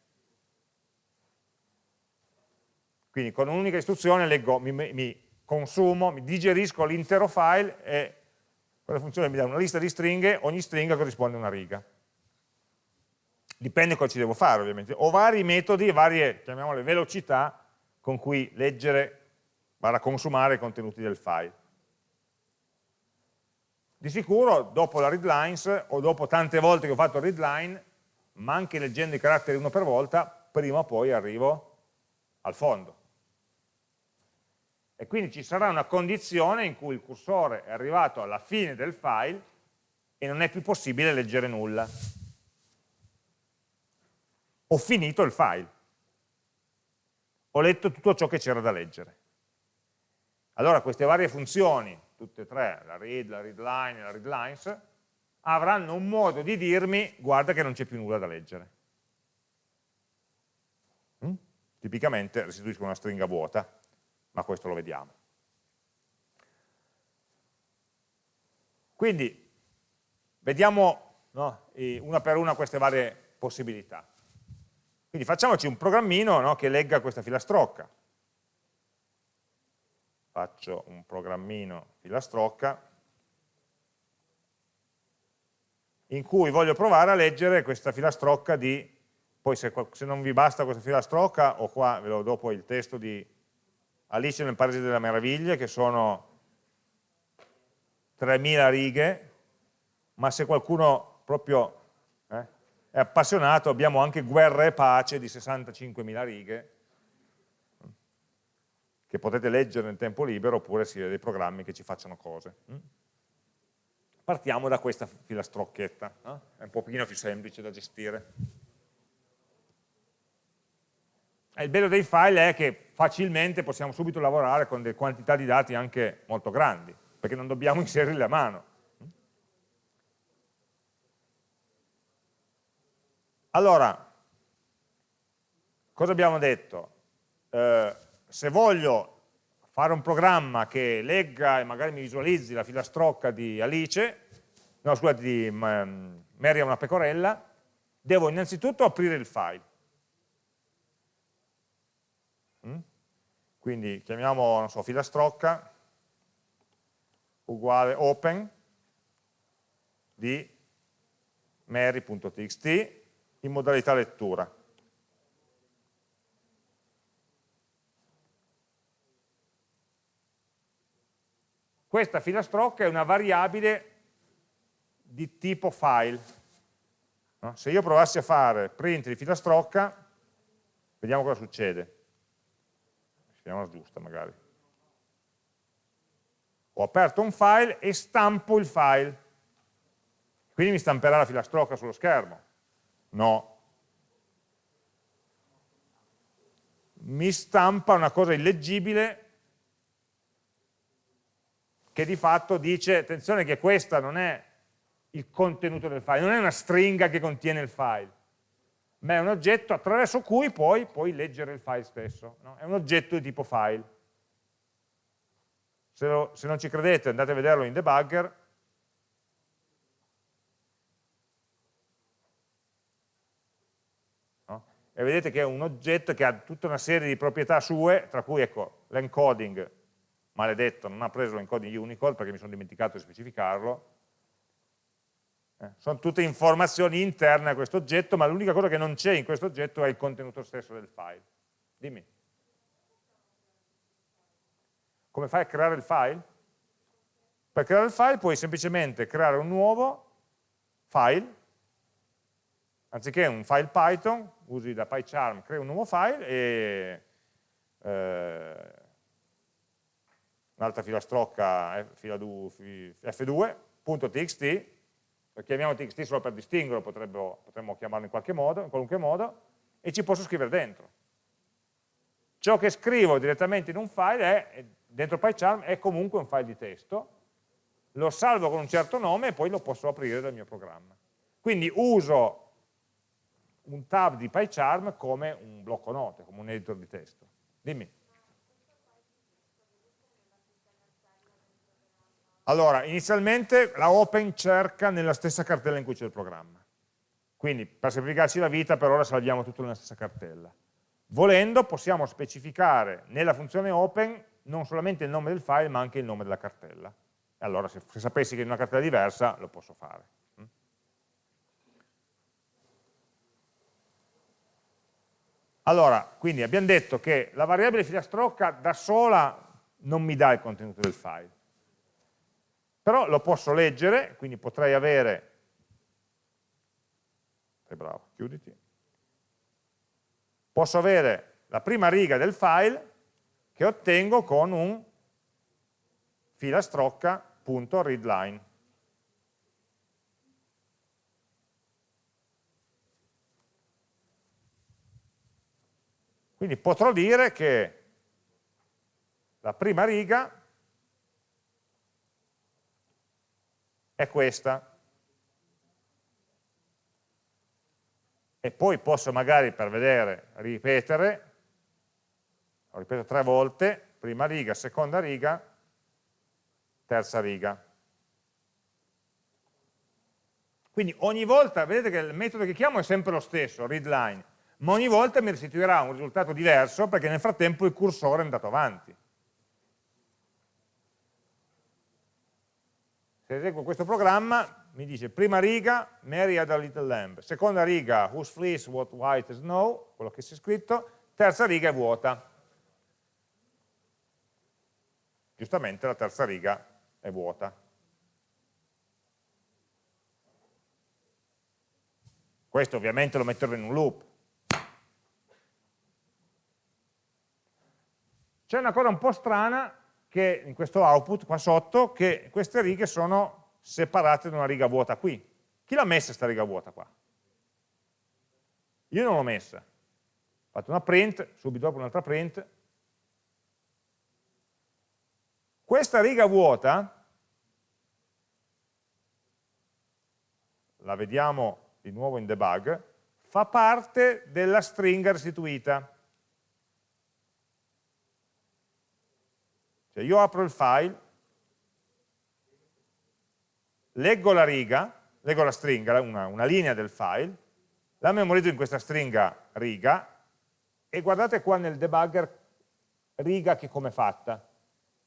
Quindi con un'unica istruzione leggo, mi, mi, consumo, mi digerisco l'intero file e quella funzione mi dà una lista di stringhe, ogni stringa corrisponde a una riga. Dipende cosa ci devo fare ovviamente. Ho vari metodi, varie, chiamiamole velocità, con cui leggere, barra consumare i contenuti del file. Di sicuro dopo la readlines o dopo tante volte che ho fatto readline, ma anche leggendo i caratteri uno per volta, prima o poi arrivo al fondo. E quindi ci sarà una condizione in cui il cursore è arrivato alla fine del file e non è più possibile leggere nulla. Ho finito il file. Ho letto tutto ciò che c'era da leggere. Allora queste varie funzioni tutte e tre, la read, la readline e la readlines, avranno un modo di dirmi guarda che non c'è più nulla da leggere. Mm? Tipicamente restituisco una stringa vuota, ma questo lo vediamo. Quindi vediamo no, una per una queste varie possibilità. Quindi facciamoci un programmino no, che legga questa filastrocca faccio un programmino filastrocca in cui voglio provare a leggere questa filastrocca di, poi se, se non vi basta questa filastrocca, ho qua, ve lo do poi il testo di Alice nel Paese delle Meraviglie, che sono 3000 righe, ma se qualcuno proprio eh, è appassionato abbiamo anche Guerra e Pace di 65.000 righe, che potete leggere nel tempo libero oppure si dei programmi che ci facciano cose. Mm? Partiamo da questa filastrocchetta, no? è un pochino più semplice da gestire. E il bello dei file è che facilmente possiamo subito lavorare con delle quantità di dati anche molto grandi, perché non dobbiamo inserirli a mano. Allora, cosa abbiamo detto? Eh, se voglio fare un programma che legga e magari mi visualizzi la filastrocca di Alice, no scusate, di um, Mary è una pecorella, devo innanzitutto aprire il file. Mm? Quindi chiamiamo, non so, filastrocca uguale open di mary.txt in modalità lettura. Questa filastrocca è una variabile di tipo file. Se io provassi a fare print di filastrocca, vediamo cosa succede. Scriviamola giusta magari. Ho aperto un file e stampo il file. Quindi mi stamperà la filastrocca sullo schermo. No. Mi stampa una cosa illeggibile che di fatto dice, attenzione che questa non è il contenuto del file, non è una stringa che contiene il file, ma è un oggetto attraverso cui poi puoi leggere il file stesso. No? È un oggetto di tipo file. Se, lo, se, non ci credete andate a vederlo in debugger. No? E vedete che è un oggetto che ha tutta una serie di proprietà sue, tra cui ecco, l'encoding, maledetto, non ha preso l'encoding Unicode perché mi sono dimenticato di specificarlo, sono tutte informazioni interne a questo oggetto, ma l'unica cosa che non c'è in questo oggetto è il contenuto stesso del file. Dimmi. Come fai a creare il file? Per creare il file puoi semplicemente creare un nuovo file, anziché un file Python, usi la PyCharm, crei un nuovo file e eh, un'altra filastrocca f2.txt lo chiamiamo txt solo per distinguerlo, potremmo chiamarlo in qualche modo, in qualunque modo, e ci posso scrivere dentro. Ciò che scrivo direttamente in un file è, dentro PyCharm è comunque un file di testo, lo salvo con un certo nome e poi lo posso aprire dal mio programma. Quindi uso un tab di PyCharm come un blocco note, come un editor di testo. Dimmi. Allora, inizialmente la open cerca nella stessa cartella in cui c'è il programma. Quindi per semplificarci la vita per ora salviamo tutto nella stessa cartella. Volendo possiamo specificare nella funzione open non solamente il nome del file ma anche il nome della cartella. E allora se, se sapessi che è una cartella diversa lo posso fare. Mm? Allora, quindi abbiamo detto che la variabile filastrocca da sola non mi dà il contenuto del file però lo posso leggere, quindi potrei avere, sei bravo, chiuditi, posso avere la prima riga del file che ottengo con un filastrocca.readline. Quindi potrò dire che la prima riga è questa. E poi posso magari per vedere ripetere, lo ripeto tre volte, prima riga, seconda riga, terza riga. Quindi ogni volta, vedete che il metodo che chiamo è sempre lo stesso, readline, ma ogni volta mi restituirà un risultato diverso perché nel frattempo il cursore è andato avanti. Se eseguo questo programma, mi dice prima riga, Mary had a little lamb, seconda riga, whose fleece was white snow, quello che si è scritto, terza riga è vuota. Giustamente la terza riga è vuota. Questo ovviamente lo metterò in un loop. C'è una cosa un po' strana che in questo output qua sotto che queste righe sono separate da una riga vuota qui. Chi l'ha messa questa riga vuota qua? Io non l'ho messa. Ho fatto una print, subito dopo un'altra print. Questa riga vuota, la vediamo di nuovo in debug, fa parte della stringa restituita. Cioè io apro il file, leggo la riga, leggo la stringa, una, una linea del file, la memorizzo in questa stringa riga e guardate qua nel debugger riga che come è fatta.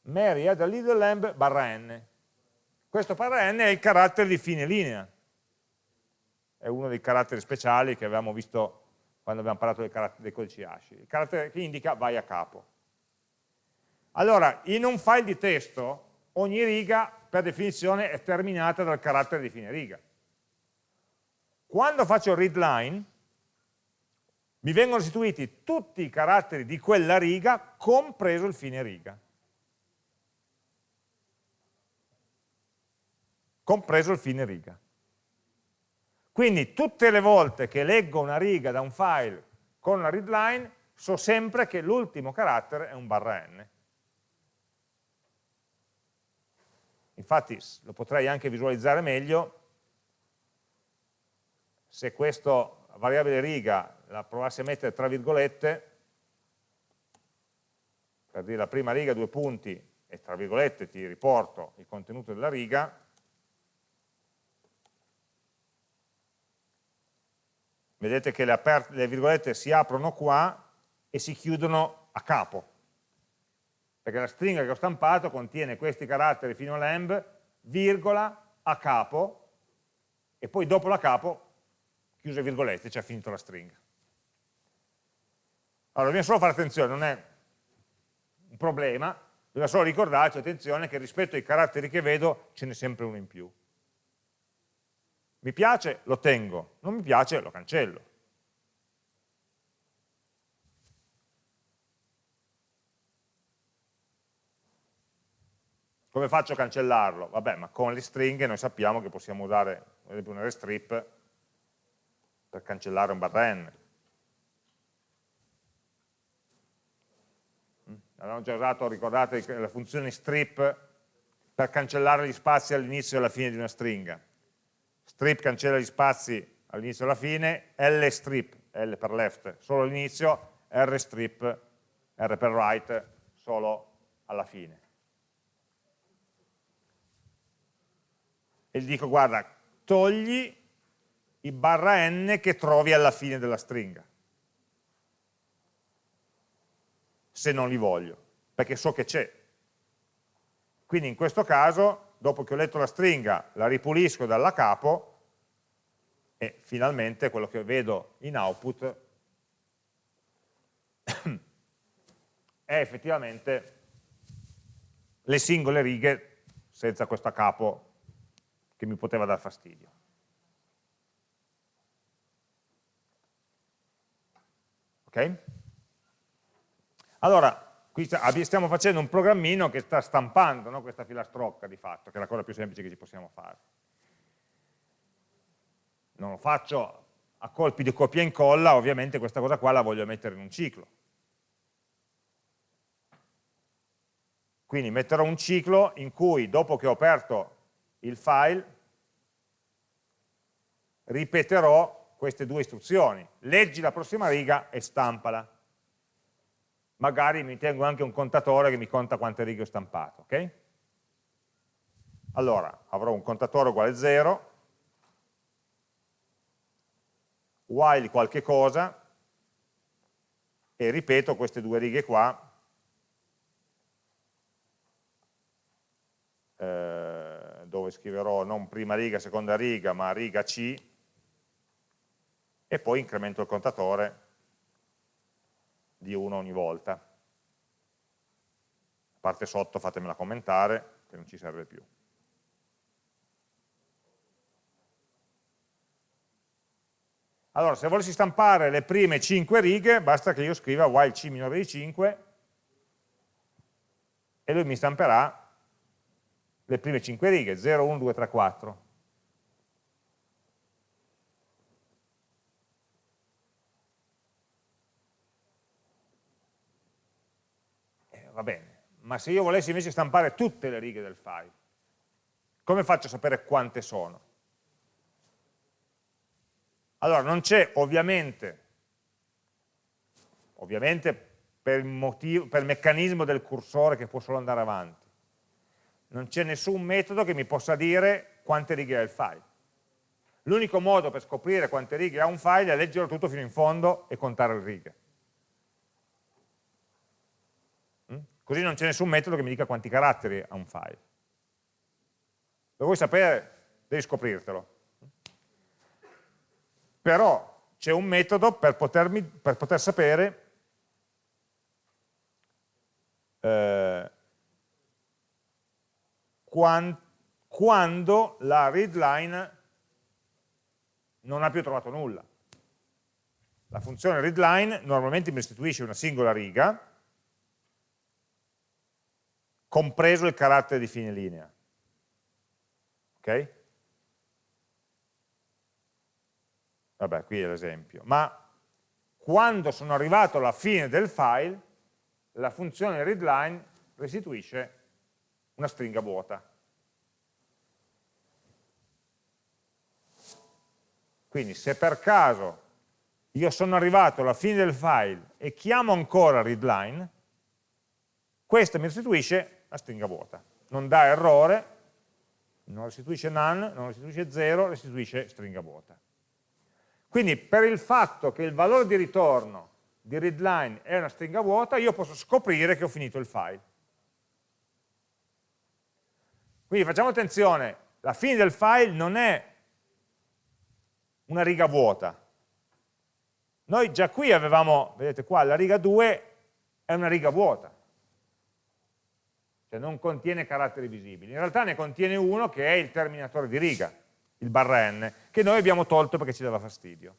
Mary add a little lamb barra n. Questo barra n è il carattere di fine linea. È uno dei caratteri speciali che avevamo visto quando abbiamo parlato dei, dei codici ASCII. Il carattere che indica vai a capo. Allora, in un file di testo, ogni riga, per definizione, è terminata dal carattere di fine riga. Quando faccio read line, mi vengono restituiti tutti i caratteri di quella riga, compreso il fine riga. Compreso il fine riga. Quindi tutte le volte che leggo una riga da un file con una read line, so sempre che l'ultimo carattere è un barra n. Infatti lo potrei anche visualizzare meglio se questa variabile riga la provassi a mettere tra virgolette, per dire la prima riga due punti e tra virgolette ti riporto il contenuto della riga, vedete che le, le virgolette si aprono qua e si chiudono a capo, perché la stringa che ho stampato contiene questi caratteri fino a lamb, virgola, a capo, e poi dopo la capo, chiuse virgolette, ci ha finito la stringa. Allora, dobbiamo solo fare attenzione, non è un problema, bisogna solo ricordarci, attenzione, che rispetto ai caratteri che vedo ce n'è sempre uno in più. Mi piace, lo tengo, non mi piace, lo cancello. Come faccio a cancellarlo? Vabbè, ma con le stringhe noi sappiamo che possiamo usare, ad esempio, un rstrip per cancellare un barra n. Mm? Abbiamo già usato, ricordate, la funzione strip per cancellare gli spazi all'inizio e alla fine di una stringa. Strip cancella gli spazi all'inizio e alla fine, L strip, L per left, solo all'inizio, R strip, R per right, solo alla fine. E gli dico guarda, togli i barra n che trovi alla fine della stringa, se non li voglio, perché so che c'è. Quindi in questo caso, dopo che ho letto la stringa, la ripulisco dalla capo e finalmente quello che vedo in output è effettivamente le singole righe senza questo capo che mi poteva dar fastidio. Ok? Allora, qui stiamo facendo un programmino che sta stampando no, questa filastrocca di fatto, che è la cosa più semplice che ci possiamo fare. Non lo faccio a colpi di copia e incolla, ovviamente questa cosa qua la voglio mettere in un ciclo. Quindi metterò un ciclo in cui dopo che ho aperto il file, ripeterò queste due istruzioni. Leggi la prossima riga e stampala. Magari mi tengo anche un contatore che mi conta quante righe ho stampato. ok? Allora, avrò un contatore uguale 0, while qualche cosa, e ripeto queste due righe qua, eh, dove scriverò non prima riga, seconda riga, ma riga C, e poi incremento il contatore di 1 ogni volta. La parte sotto fatemela commentare, che non ci serve più. Allora, se volessi stampare le prime 5 righe, basta che io scriva while c minore di 5 e lui mi stamperà le prime 5 righe, 0, 1, 2, 3, 4. Eh, va bene, ma se io volessi invece stampare tutte le righe del file, come faccio a sapere quante sono? Allora, non c'è ovviamente, ovviamente per, motivo, per meccanismo del cursore che può solo andare avanti, non c'è nessun metodo che mi possa dire quante righe ha il file. L'unico modo per scoprire quante righe ha un file è leggerlo tutto fino in fondo e contare le righe. Mm? Così non c'è nessun metodo che mi dica quanti caratteri ha un file. Lo vuoi sapere? Devi scoprirtelo. Però c'è un metodo per, potermi, per poter sapere eh, quando la readline non ha più trovato nulla. La funzione readline normalmente mi restituisce una singola riga, compreso il carattere di fine linea. Ok? Vabbè, qui è l'esempio. Ma quando sono arrivato alla fine del file, la funzione readline restituisce una stringa vuota. Quindi se per caso io sono arrivato alla fine del file e chiamo ancora readline, questo mi restituisce la stringa vuota. Non dà errore, non restituisce none, non restituisce 0, restituisce stringa vuota. Quindi per il fatto che il valore di ritorno di readline è una stringa vuota, io posso scoprire che ho finito il file. Quindi facciamo attenzione, la fine del file non è una riga vuota. Noi già qui avevamo, vedete qua, la riga 2 è una riga vuota, cioè non contiene caratteri visibili. In realtà ne contiene uno che è il terminatore di riga, il barra n, che noi abbiamo tolto perché ci dava fastidio.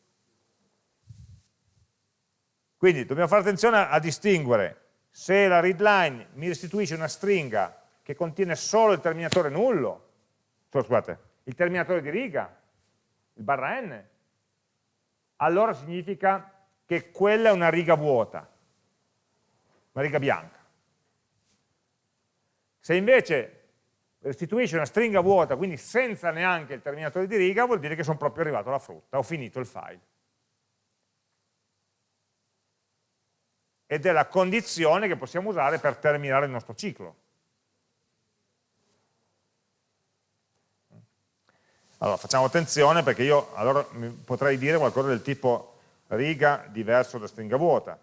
Quindi dobbiamo fare attenzione a distinguere se la readline mi restituisce una stringa che contiene solo il terminatore nullo, scusate, il terminatore di riga, il barra n, allora significa che quella è una riga vuota, una riga bianca. Se invece restituisce una stringa vuota, quindi senza neanche il terminatore di riga, vuol dire che sono proprio arrivato alla frutta, ho finito il file. Ed è la condizione che possiamo usare per terminare il nostro ciclo. Allora, facciamo attenzione perché io allora potrei dire qualcosa del tipo riga diverso da stringa vuota.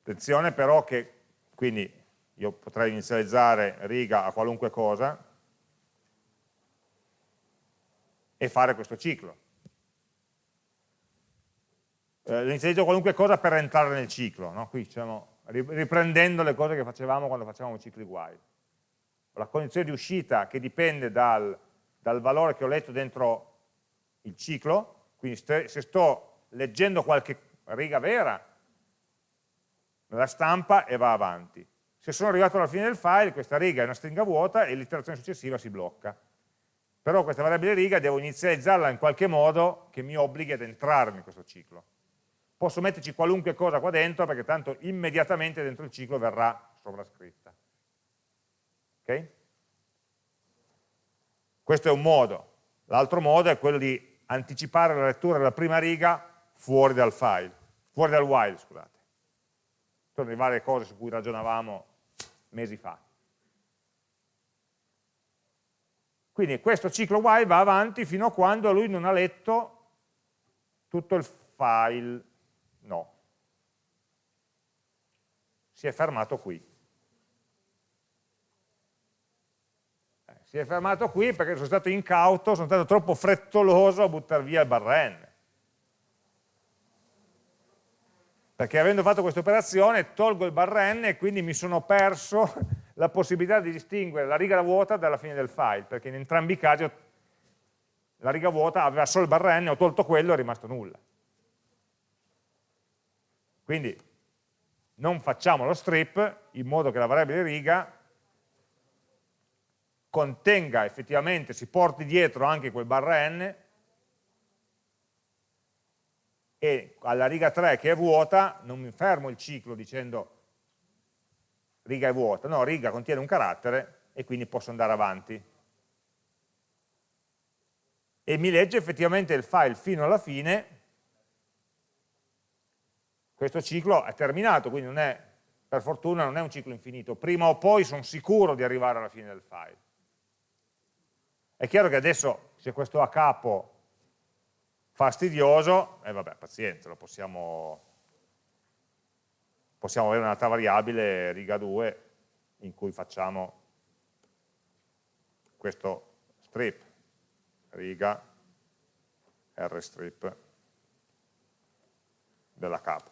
Attenzione però che, quindi io potrei inizializzare riga a qualunque cosa e fare questo ciclo. Eh, inizializzo qualunque cosa per entrare nel ciclo, no? qui diciamo riprendendo le cose che facevamo quando facevamo cicli while. La condizione di uscita che dipende dal, dal valore che ho letto dentro il ciclo, quindi se sto leggendo qualche riga vera, la stampa e va avanti. Se sono arrivato alla fine del file, questa riga è una stringa vuota e l'iterazione successiva si blocca. Però questa variabile riga devo inizializzarla in qualche modo che mi obblighi ad entrare in questo ciclo posso metterci qualunque cosa qua dentro perché tanto immediatamente dentro il ciclo verrà sovrascritta. Ok? Questo è un modo. L'altro modo è quello di anticipare la lettura della prima riga fuori dal file, fuori dal while, scusate. Sono le varie cose su cui ragionavamo mesi fa. Quindi questo ciclo while va avanti fino a quando lui non ha letto tutto il file No. Si è fermato qui. Eh, si è fermato qui perché sono stato incauto, sono stato troppo frettoloso a buttare via il barra n. Perché avendo fatto questa operazione tolgo il barra n e quindi mi sono perso la possibilità di distinguere la riga vuota dalla fine del file, perché in entrambi i casi la riga vuota aveva solo il barra n, ho tolto quello e è rimasto nulla. Quindi non facciamo lo strip in modo che la variabile riga contenga effettivamente, si porti dietro anche quel barra n e alla riga 3 che è vuota non mi fermo il ciclo dicendo riga è vuota, no, riga contiene un carattere e quindi posso andare avanti. E mi legge effettivamente il file fino alla fine questo ciclo è terminato, quindi non è per fortuna non è un ciclo infinito, prima o poi sono sicuro di arrivare alla fine del file. È chiaro che adesso se questo a capo fastidioso, e eh vabbè, pazienza, lo possiamo, possiamo avere un'altra variabile, riga 2, in cui facciamo questo strip, riga rstrip della capo.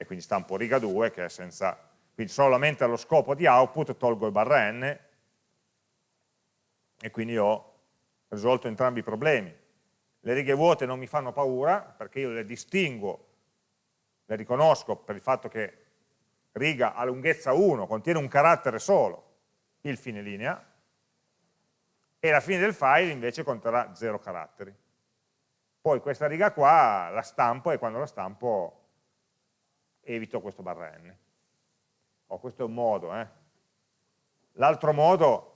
E quindi stampo riga 2 che è senza, quindi solamente allo scopo di output tolgo il barra n e quindi ho risolto entrambi i problemi. Le righe vuote non mi fanno paura perché io le distinguo, le riconosco per il fatto che riga a lunghezza 1 contiene un carattere solo, il fine linea, e la fine del file invece conterrà 0 caratteri. Poi questa riga qua la stampo e quando la stampo evito questo barra n. Oh, questo è un modo. Eh. L'altro modo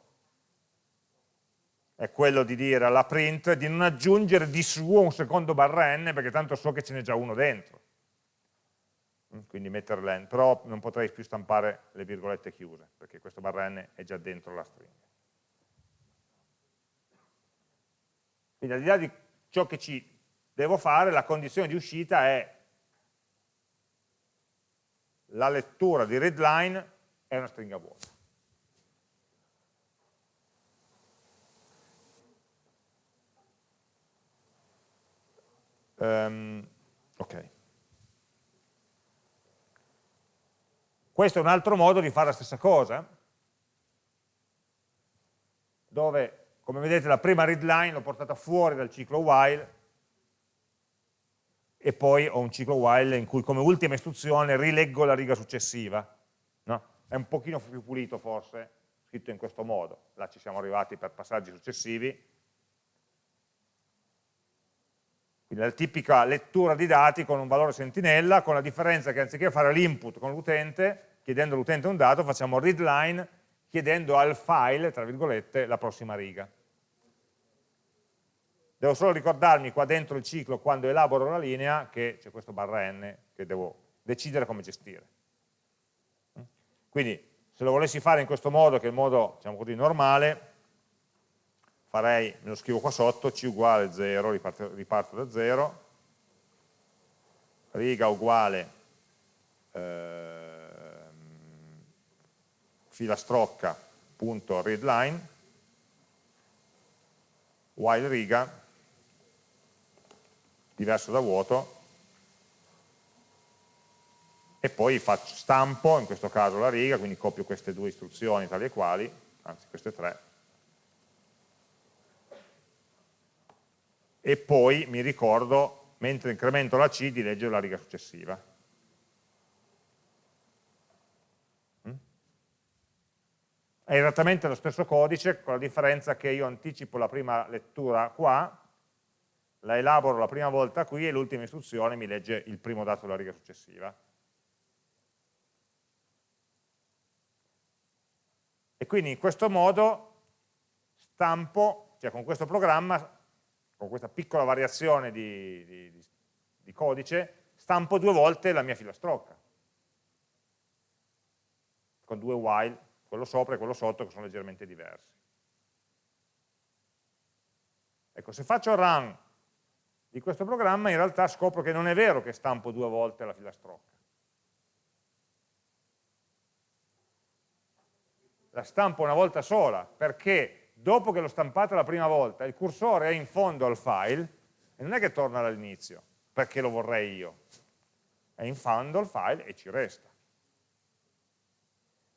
è quello di dire alla print di non aggiungere di suo un secondo barra n perché tanto so che ce n'è già uno dentro. Mm, quindi mettere n, però non potrei più stampare le virgolette chiuse perché questo barra n è già dentro la stringa. Quindi al di là di ciò che ci devo fare, la condizione di uscita è la lettura di readline è una stringa vuota. Um, ok. Questo è un altro modo di fare la stessa cosa, dove, come vedete, la prima readline l'ho portata fuori dal ciclo while e poi ho un ciclo while in cui come ultima istruzione rileggo la riga successiva. No? È un pochino più pulito forse, scritto in questo modo. Là ci siamo arrivati per passaggi successivi. Quindi la tipica lettura di dati con un valore sentinella, con la differenza che anziché fare l'input con l'utente, chiedendo all'utente un dato, facciamo readline chiedendo al file, tra virgolette, la prossima riga. Devo solo ricordarmi qua dentro il ciclo, quando elaboro la linea, che c'è questo barra n che devo decidere come gestire. Quindi, se lo volessi fare in questo modo, che è il modo, diciamo così, normale, farei, me lo scrivo qua sotto, c uguale 0, riparto, riparto da 0, riga uguale eh, filastrocca punto readline, while riga diverso da vuoto e poi faccio, stampo, in questo caso la riga, quindi copio queste due istruzioni tali e quali, anzi queste tre, e poi mi ricordo, mentre incremento la C, di leggere la riga successiva. Mm? È esattamente lo stesso codice, con la differenza che io anticipo la prima lettura qua, la elaboro la prima volta qui e l'ultima istruzione mi legge il primo dato della riga successiva. E quindi in questo modo stampo, cioè con questo programma, con questa piccola variazione di, di, di codice, stampo due volte la mia filastrocca. Con due while, quello sopra e quello sotto che sono leggermente diversi. Ecco, se faccio run di questo programma in realtà scopro che non è vero che stampo due volte la filastrocca. La stampo una volta sola, perché dopo che l'ho stampata la prima volta, il cursore è in fondo al file e non è che torna dall'inizio, perché lo vorrei io. È in fondo al file e ci resta.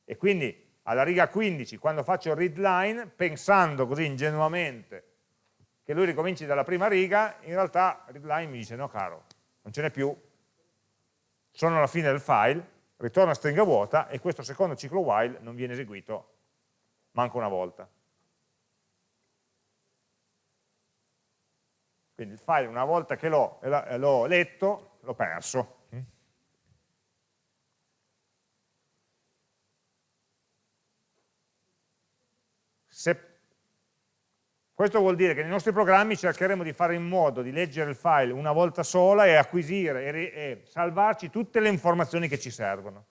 E quindi alla riga 15, quando faccio il readline, pensando così ingenuamente che lui ricominci dalla prima riga, in realtà readline mi dice no caro, non ce n'è più, sono alla fine del file, ritorna stringa vuota e questo secondo ciclo while non viene eseguito manco una volta. Quindi il file una volta che l'ho letto, l'ho perso. Se Questo vuol dire che nei nostri programmi cercheremo di fare in modo di leggere il file una volta sola e acquisire e, e salvarci tutte le informazioni che ci servono.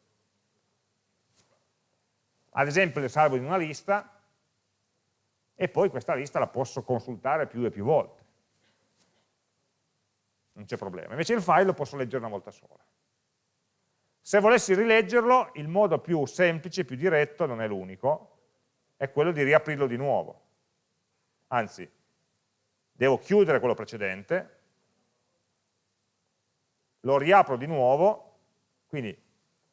Ad esempio le salvo in una lista e poi questa lista la posso consultare più e più volte. Non c'è problema. Invece il file lo posso leggere una volta sola. Se volessi rileggerlo, il modo più semplice, più diretto, non è l'unico, è quello di riaprirlo di nuovo anzi devo chiudere quello precedente, lo riapro di nuovo, quindi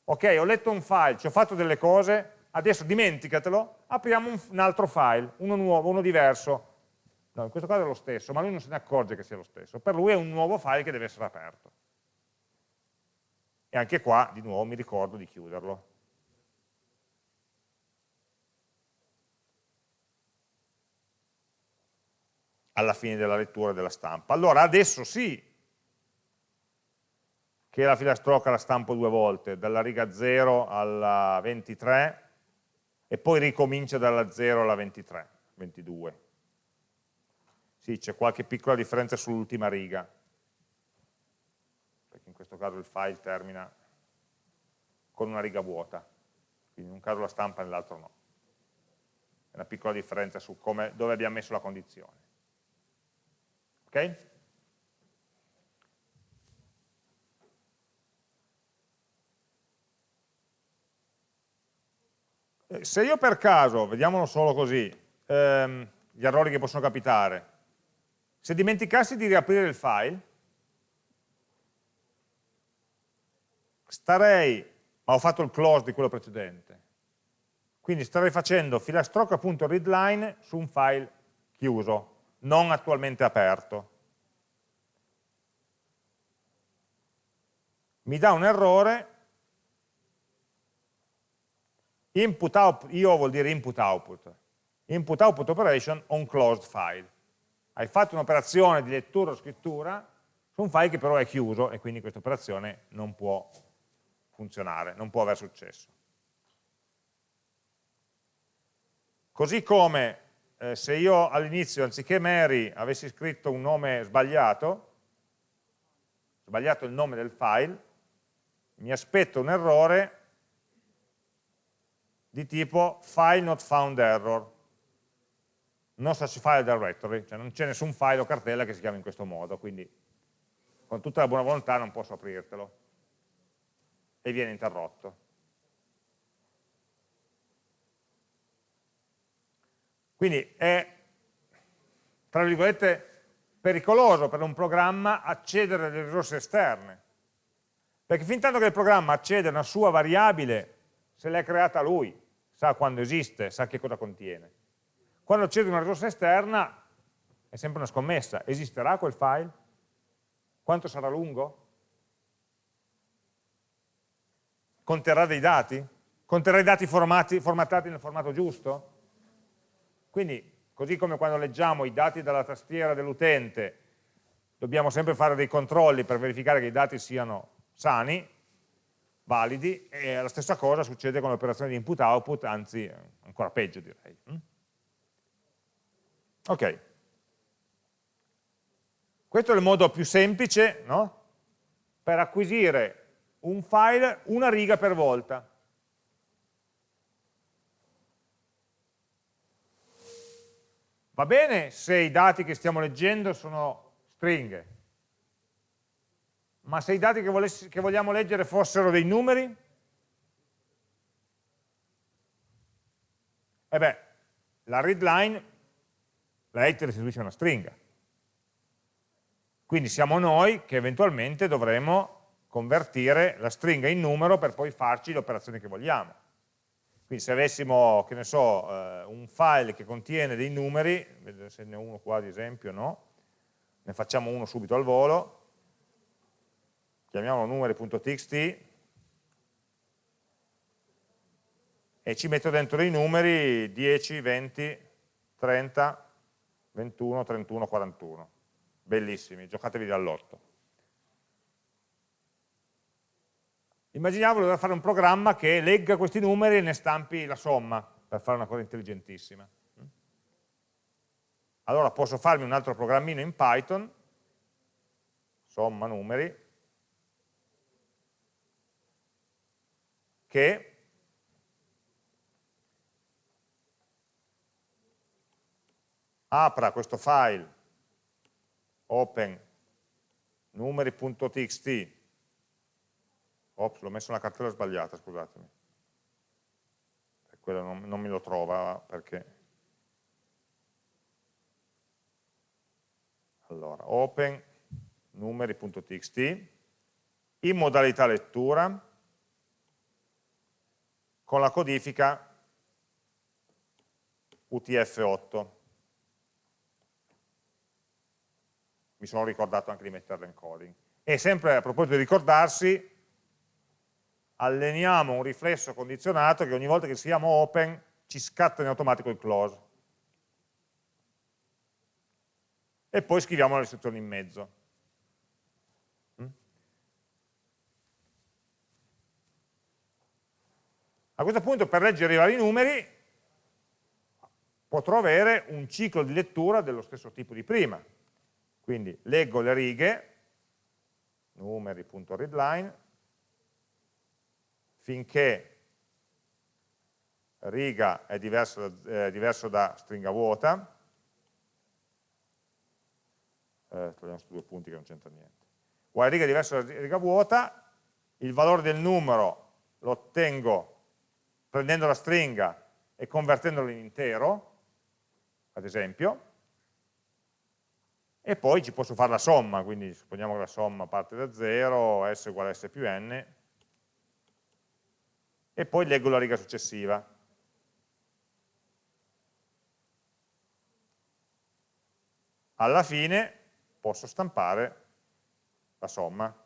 ok ho letto un file, ci ho fatto delle cose, adesso dimenticatelo, apriamo un, un altro file, uno nuovo, uno diverso, no, in questo caso è lo stesso, ma lui non se ne accorge che sia lo stesso, per lui è un nuovo file che deve essere aperto. E anche qua, di nuovo, mi ricordo di chiuderlo. Alla fine della lettura della stampa. Allora adesso sì che la filastrocca la stampo due volte, dalla riga 0 alla 23 e poi ricomincia dalla 0 alla 23, 22. Sì, c'è qualche piccola differenza sull'ultima riga, perché in questo caso il file termina con una riga vuota, quindi in un caso la stampa e nell'altro no. È una piccola differenza su come, dove abbiamo messo la condizione. Ok? Eh, se io per caso, vediamolo solo così, ehm, gli errori che possono capitare, se dimenticassi di riaprire il file, starei, ma ho fatto il close di quello precedente, quindi starei facendo filastrocca.readline su un file chiuso, non attualmente aperto. Mi dà un errore, input output, io vuol dire input output, input output operation on closed file. Hai fatto un'operazione di lettura o scrittura su un file che però è chiuso e quindi questa operazione non può funzionare, non può aver successo. Così come eh, se io all'inizio anziché Mary avessi scritto un nome sbagliato, sbagliato il nome del file, mi aspetto un errore di tipo file not found error, non file directory, cioè non c'è nessun file o cartella che si chiama in questo modo, quindi con tutta la buona volontà non posso aprirtelo e viene interrotto. Quindi è, tra virgolette, pericoloso per un programma accedere alle risorse esterne, perché fin tanto che il programma accede a una sua variabile, se l'è creata lui, sa quando esiste, sa che cosa contiene. Quando accede a una risorsa esterna è sempre una scommessa, esisterà quel file? Quanto sarà lungo? Conterrà dei dati? Conterrà i dati formati, formattati nel formato giusto? Quindi, così come quando leggiamo i dati dalla tastiera dell'utente, dobbiamo sempre fare dei controlli per verificare che i dati siano sani, validi, e la stessa cosa succede con le operazioni di input-output, anzi ancora peggio direi. Mm? Ok. Questo è il modo più semplice no? per acquisire un file una riga per volta. Va bene se i dati che stiamo leggendo sono stringhe, ma se i dati che, volessi, che vogliamo leggere fossero dei numeri? E beh, la readline, la head restituisce una stringa. Quindi siamo noi che eventualmente dovremo convertire la stringa in numero per poi farci le operazioni che vogliamo. Quindi se avessimo, che ne so, eh, un file che contiene dei numeri, vedo se ne ho uno qua ad esempio, no? Ne facciamo uno subito al volo, chiamiamolo numeri.txt e ci metto dentro dei numeri 10, 20, 30, 21, 31, 41. Bellissimi, giocatevi dall'otto. Immaginiamo di dover fare un programma che legga questi numeri e ne stampi la somma, per fare una cosa intelligentissima. allora posso farmi un altro programmino in Python, somma numeri, che apra questo file open numeri.txt ops, l'ho messo nella cartella sbagliata, scusatemi. Quello non, non me lo trova perché. Allora, open numeri.txt in modalità lettura con la codifica UTF-8 mi sono ricordato anche di metterla in coding. E sempre a proposito di ricordarsi alleniamo un riflesso condizionato che ogni volta che scriviamo open ci scatta in automatico il close. E poi scriviamo le istruzioni in mezzo. Mm? A questo punto per leggere i vari numeri potrò avere un ciclo di lettura dello stesso tipo di prima. Quindi leggo le righe, numeri.readline, finché riga è diverso da, eh, diverso da stringa vuota, eh, togliamo questi due punti che non c'entra niente, uguale riga è diverso da riga vuota, il valore del numero lo ottengo prendendo la stringa e convertendolo in intero, ad esempio, e poi ci posso fare la somma, quindi supponiamo che la somma parte da 0, s uguale a s più n, e poi leggo la riga successiva. Alla fine posso stampare la somma.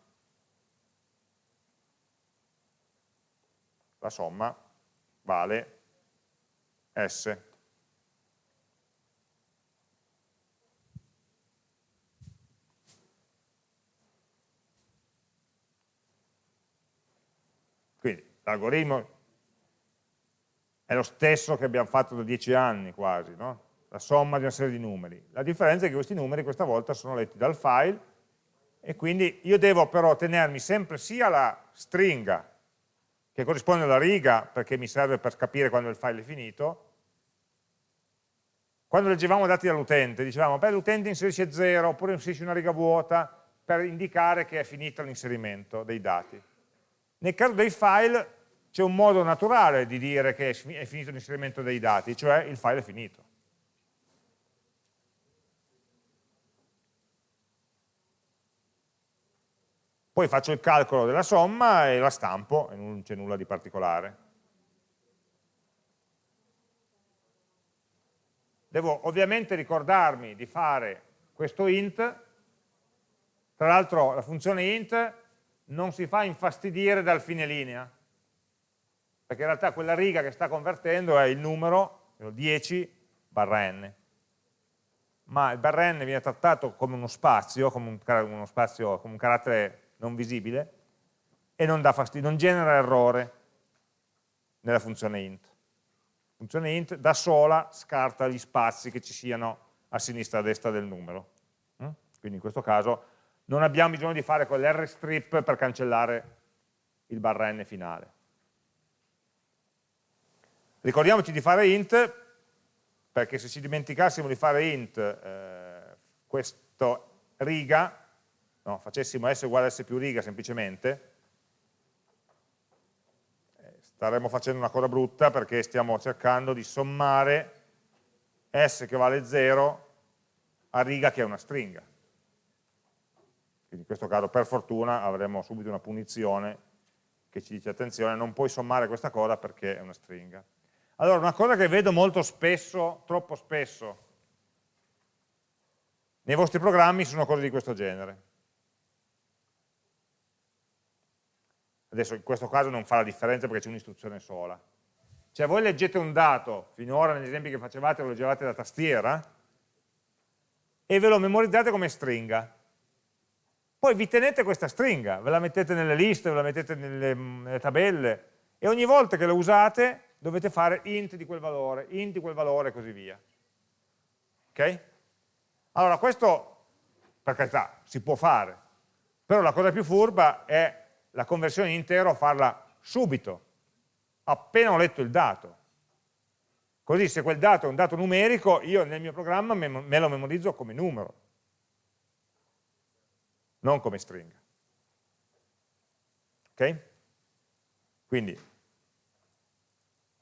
La somma vale S. l'algoritmo è lo stesso che abbiamo fatto da dieci anni quasi, no? la somma di una serie di numeri. La differenza è che questi numeri questa volta sono letti dal file e quindi io devo però tenermi sempre sia la stringa che corrisponde alla riga perché mi serve per capire quando il file è finito, quando leggevamo dati dall'utente dicevamo beh l'utente inserisce 0 oppure inserisce una riga vuota per indicare che è finito l'inserimento dei dati. Nel caso dei file c'è un modo naturale di dire che è finito l'inserimento dei dati, cioè il file è finito. Poi faccio il calcolo della somma e la stampo e non c'è nulla di particolare. Devo ovviamente ricordarmi di fare questo int, tra l'altro la funzione int non si fa infastidire dal fine linea, perché in realtà quella riga che sta convertendo è il numero, 10 barra n. Ma il barra n viene trattato come uno spazio, come un, uno spazio, come un carattere non visibile, e non, fastidio, non genera errore nella funzione int. La funzione int da sola scarta gli spazi che ci siano a sinistra e a destra del numero. Mm? Quindi in questo caso non abbiamo bisogno di fare quell'rstrip per cancellare il barra n finale. Ricordiamoci di fare int, perché se ci dimenticassimo di fare int eh, questo riga, no, facessimo s uguale s più riga semplicemente, eh, staremmo facendo una cosa brutta perché stiamo cercando di sommare s che vale 0 a riga che è una stringa. Quindi in questo caso per fortuna avremo subito una punizione che ci dice attenzione non puoi sommare questa cosa perché è una stringa. Allora, una cosa che vedo molto spesso, troppo spesso, nei vostri programmi sono cose di questo genere. Adesso in questo caso non fa la differenza perché c'è un'istruzione sola. Cioè voi leggete un dato, finora negli esempi che facevate lo leggevate da tastiera, e ve lo memorizzate come stringa. Poi vi tenete questa stringa, ve la mettete nelle liste, ve la mettete nelle, nelle tabelle, e ogni volta che la usate dovete fare int di quel valore, int di quel valore e così via. Ok? Allora, questo, per carità, si può fare, però la cosa più furba è la conversione in intero farla subito, appena ho letto il dato. Così se quel dato è un dato numerico, io nel mio programma me lo memorizzo come numero, non come stringa. Ok? Quindi, in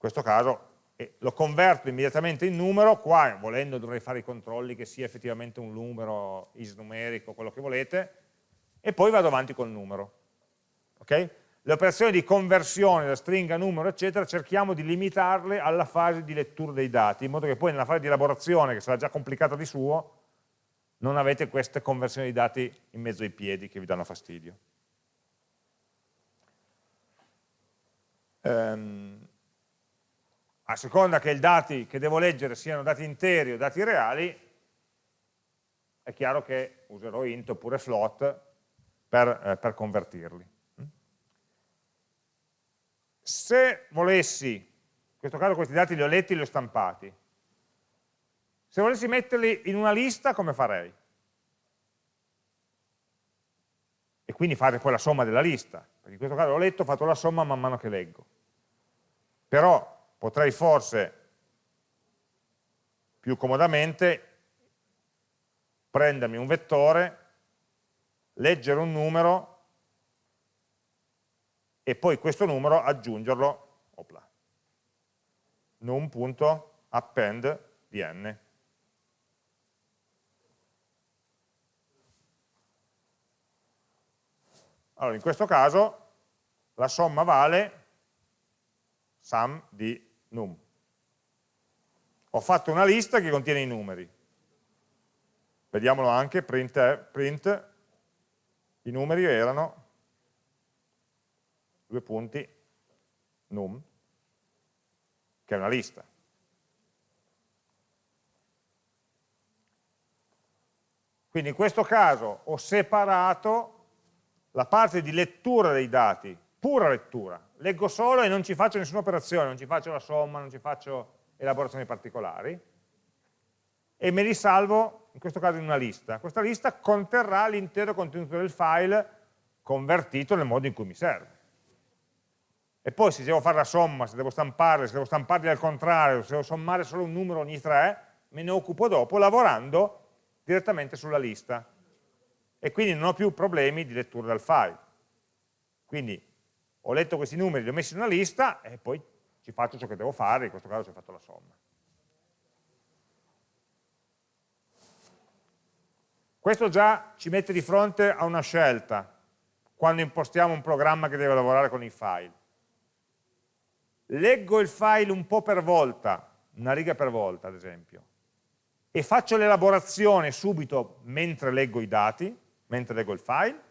questo caso e lo converto immediatamente in numero, qua volendo dovrei fare i controlli che sia effettivamente un numero isnumerico, quello che volete, e poi vado avanti col numero. Okay? Le operazioni di conversione da stringa a numero, eccetera, cerchiamo di limitarle alla fase di lettura dei dati, in modo che poi nella fase di elaborazione, che sarà già complicata di suo, non avete queste conversioni di dati in mezzo ai piedi che vi danno fastidio. Um, a seconda che i dati che devo leggere siano dati interi o dati reali, è chiaro che userò int oppure float per, eh, per convertirli. Se volessi, in questo caso questi dati li ho letti e li ho stampati, se volessi metterli in una lista come farei? E quindi fare poi la somma della lista, perché in questo caso l'ho letto, ho fatto la somma man mano che leggo. Però potrei forse più comodamente prendermi un vettore, leggere un numero e poi questo numero aggiungerlo opla, num.append di n. Allora, in questo caso la somma vale sum di num. Ho fatto una lista che contiene i numeri. Vediamolo anche, print, print i numeri erano due punti num, che è una lista. Quindi in questo caso ho separato la parte di lettura dei dati, pura lettura, leggo solo e non ci faccio nessuna operazione, non ci faccio la somma, non ci faccio elaborazioni particolari, e me li salvo, in questo caso in una lista. Questa lista conterrà l'intero contenuto del file convertito nel modo in cui mi serve. E poi se devo fare la somma, se devo stamparli, se devo stamparli al contrario, se devo sommare solo un numero ogni tre, me ne occupo dopo lavorando direttamente sulla lista. E quindi non ho più problemi di lettura del file. Quindi ho letto questi numeri, li ho messi in una lista e poi ci faccio ciò che devo fare, in questo caso ci ho fatto la somma. Questo già ci mette di fronte a una scelta quando impostiamo un programma che deve lavorare con i file. Leggo il file un po' per volta, una riga per volta ad esempio, e faccio l'elaborazione subito mentre leggo i dati, mentre leggo il file,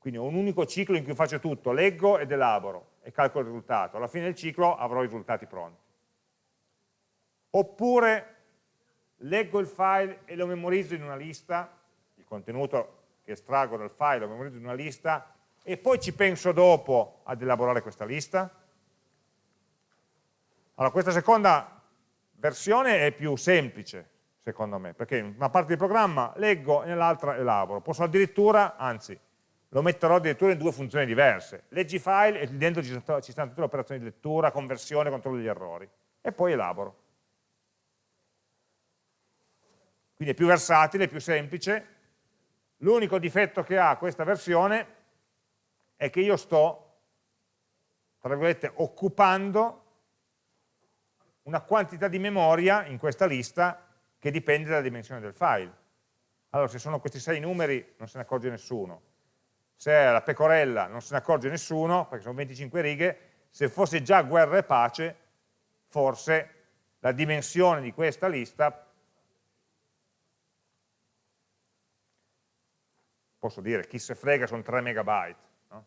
quindi ho un unico ciclo in cui faccio tutto, leggo ed elaboro e calcolo il risultato. Alla fine del ciclo avrò i risultati pronti. Oppure leggo il file e lo memorizzo in una lista, il contenuto che estraggo dal file lo memorizzo in una lista e poi ci penso dopo ad elaborare questa lista. Allora, questa seconda versione è più semplice, secondo me, perché in una parte del programma leggo e nell'altra elaboro. Posso addirittura, anzi, lo metterò addirittura in due funzioni diverse. Leggi file e dentro ci, stanno tutte le operazioni di lettura, conversione, controllo degli errori. E poi elaboro. Quindi è più versatile, più semplice. L'unico difetto che ha questa versione è che io sto, tra virgolette, occupando una quantità di memoria in questa lista che dipende dalla dimensione del file. Allora, se sono questi sei numeri non se ne accorge nessuno se è la pecorella non se ne accorge nessuno, perché sono 25 righe, se fosse già guerra e pace, forse la dimensione di questa lista, posso dire, chi se frega sono 3 megabyte, no?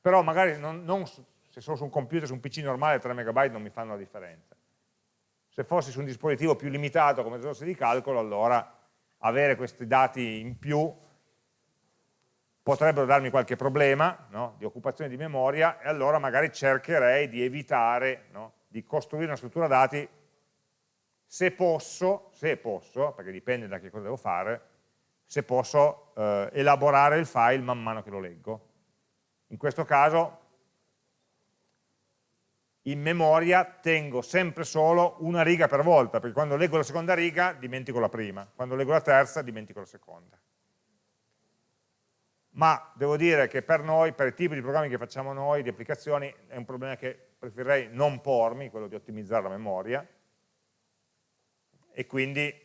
però magari non, non, se sono su un computer, su un PC normale 3 megabyte non mi fanno la differenza. Se fossi su un dispositivo più limitato come risorse di calcolo, allora avere questi dati in più potrebbero darmi qualche problema no? di occupazione di memoria e allora magari cercherei di evitare no? di costruire una struttura dati se posso, se posso, perché dipende da che cosa devo fare, se posso eh, elaborare il file man mano che lo leggo. In questo caso in memoria tengo sempre solo una riga per volta, perché quando leggo la seconda riga dimentico la prima, quando leggo la terza dimentico la seconda. Ma devo dire che per noi, per i tipi di programmi che facciamo noi, di applicazioni, è un problema che preferirei non pormi, quello di ottimizzare la memoria, e quindi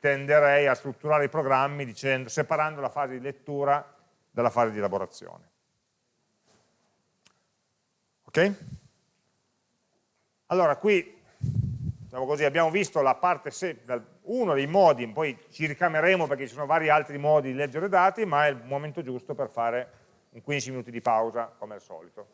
tenderei a strutturare i programmi dicendo, separando la fase di lettura dalla fase di elaborazione. Ok? Allora, qui diciamo così, abbiamo visto la parte, uno dei modi, poi ci ricameremo perché ci sono vari altri modi di leggere dati, ma è il momento giusto per fare un 15 minuti di pausa, come al solito.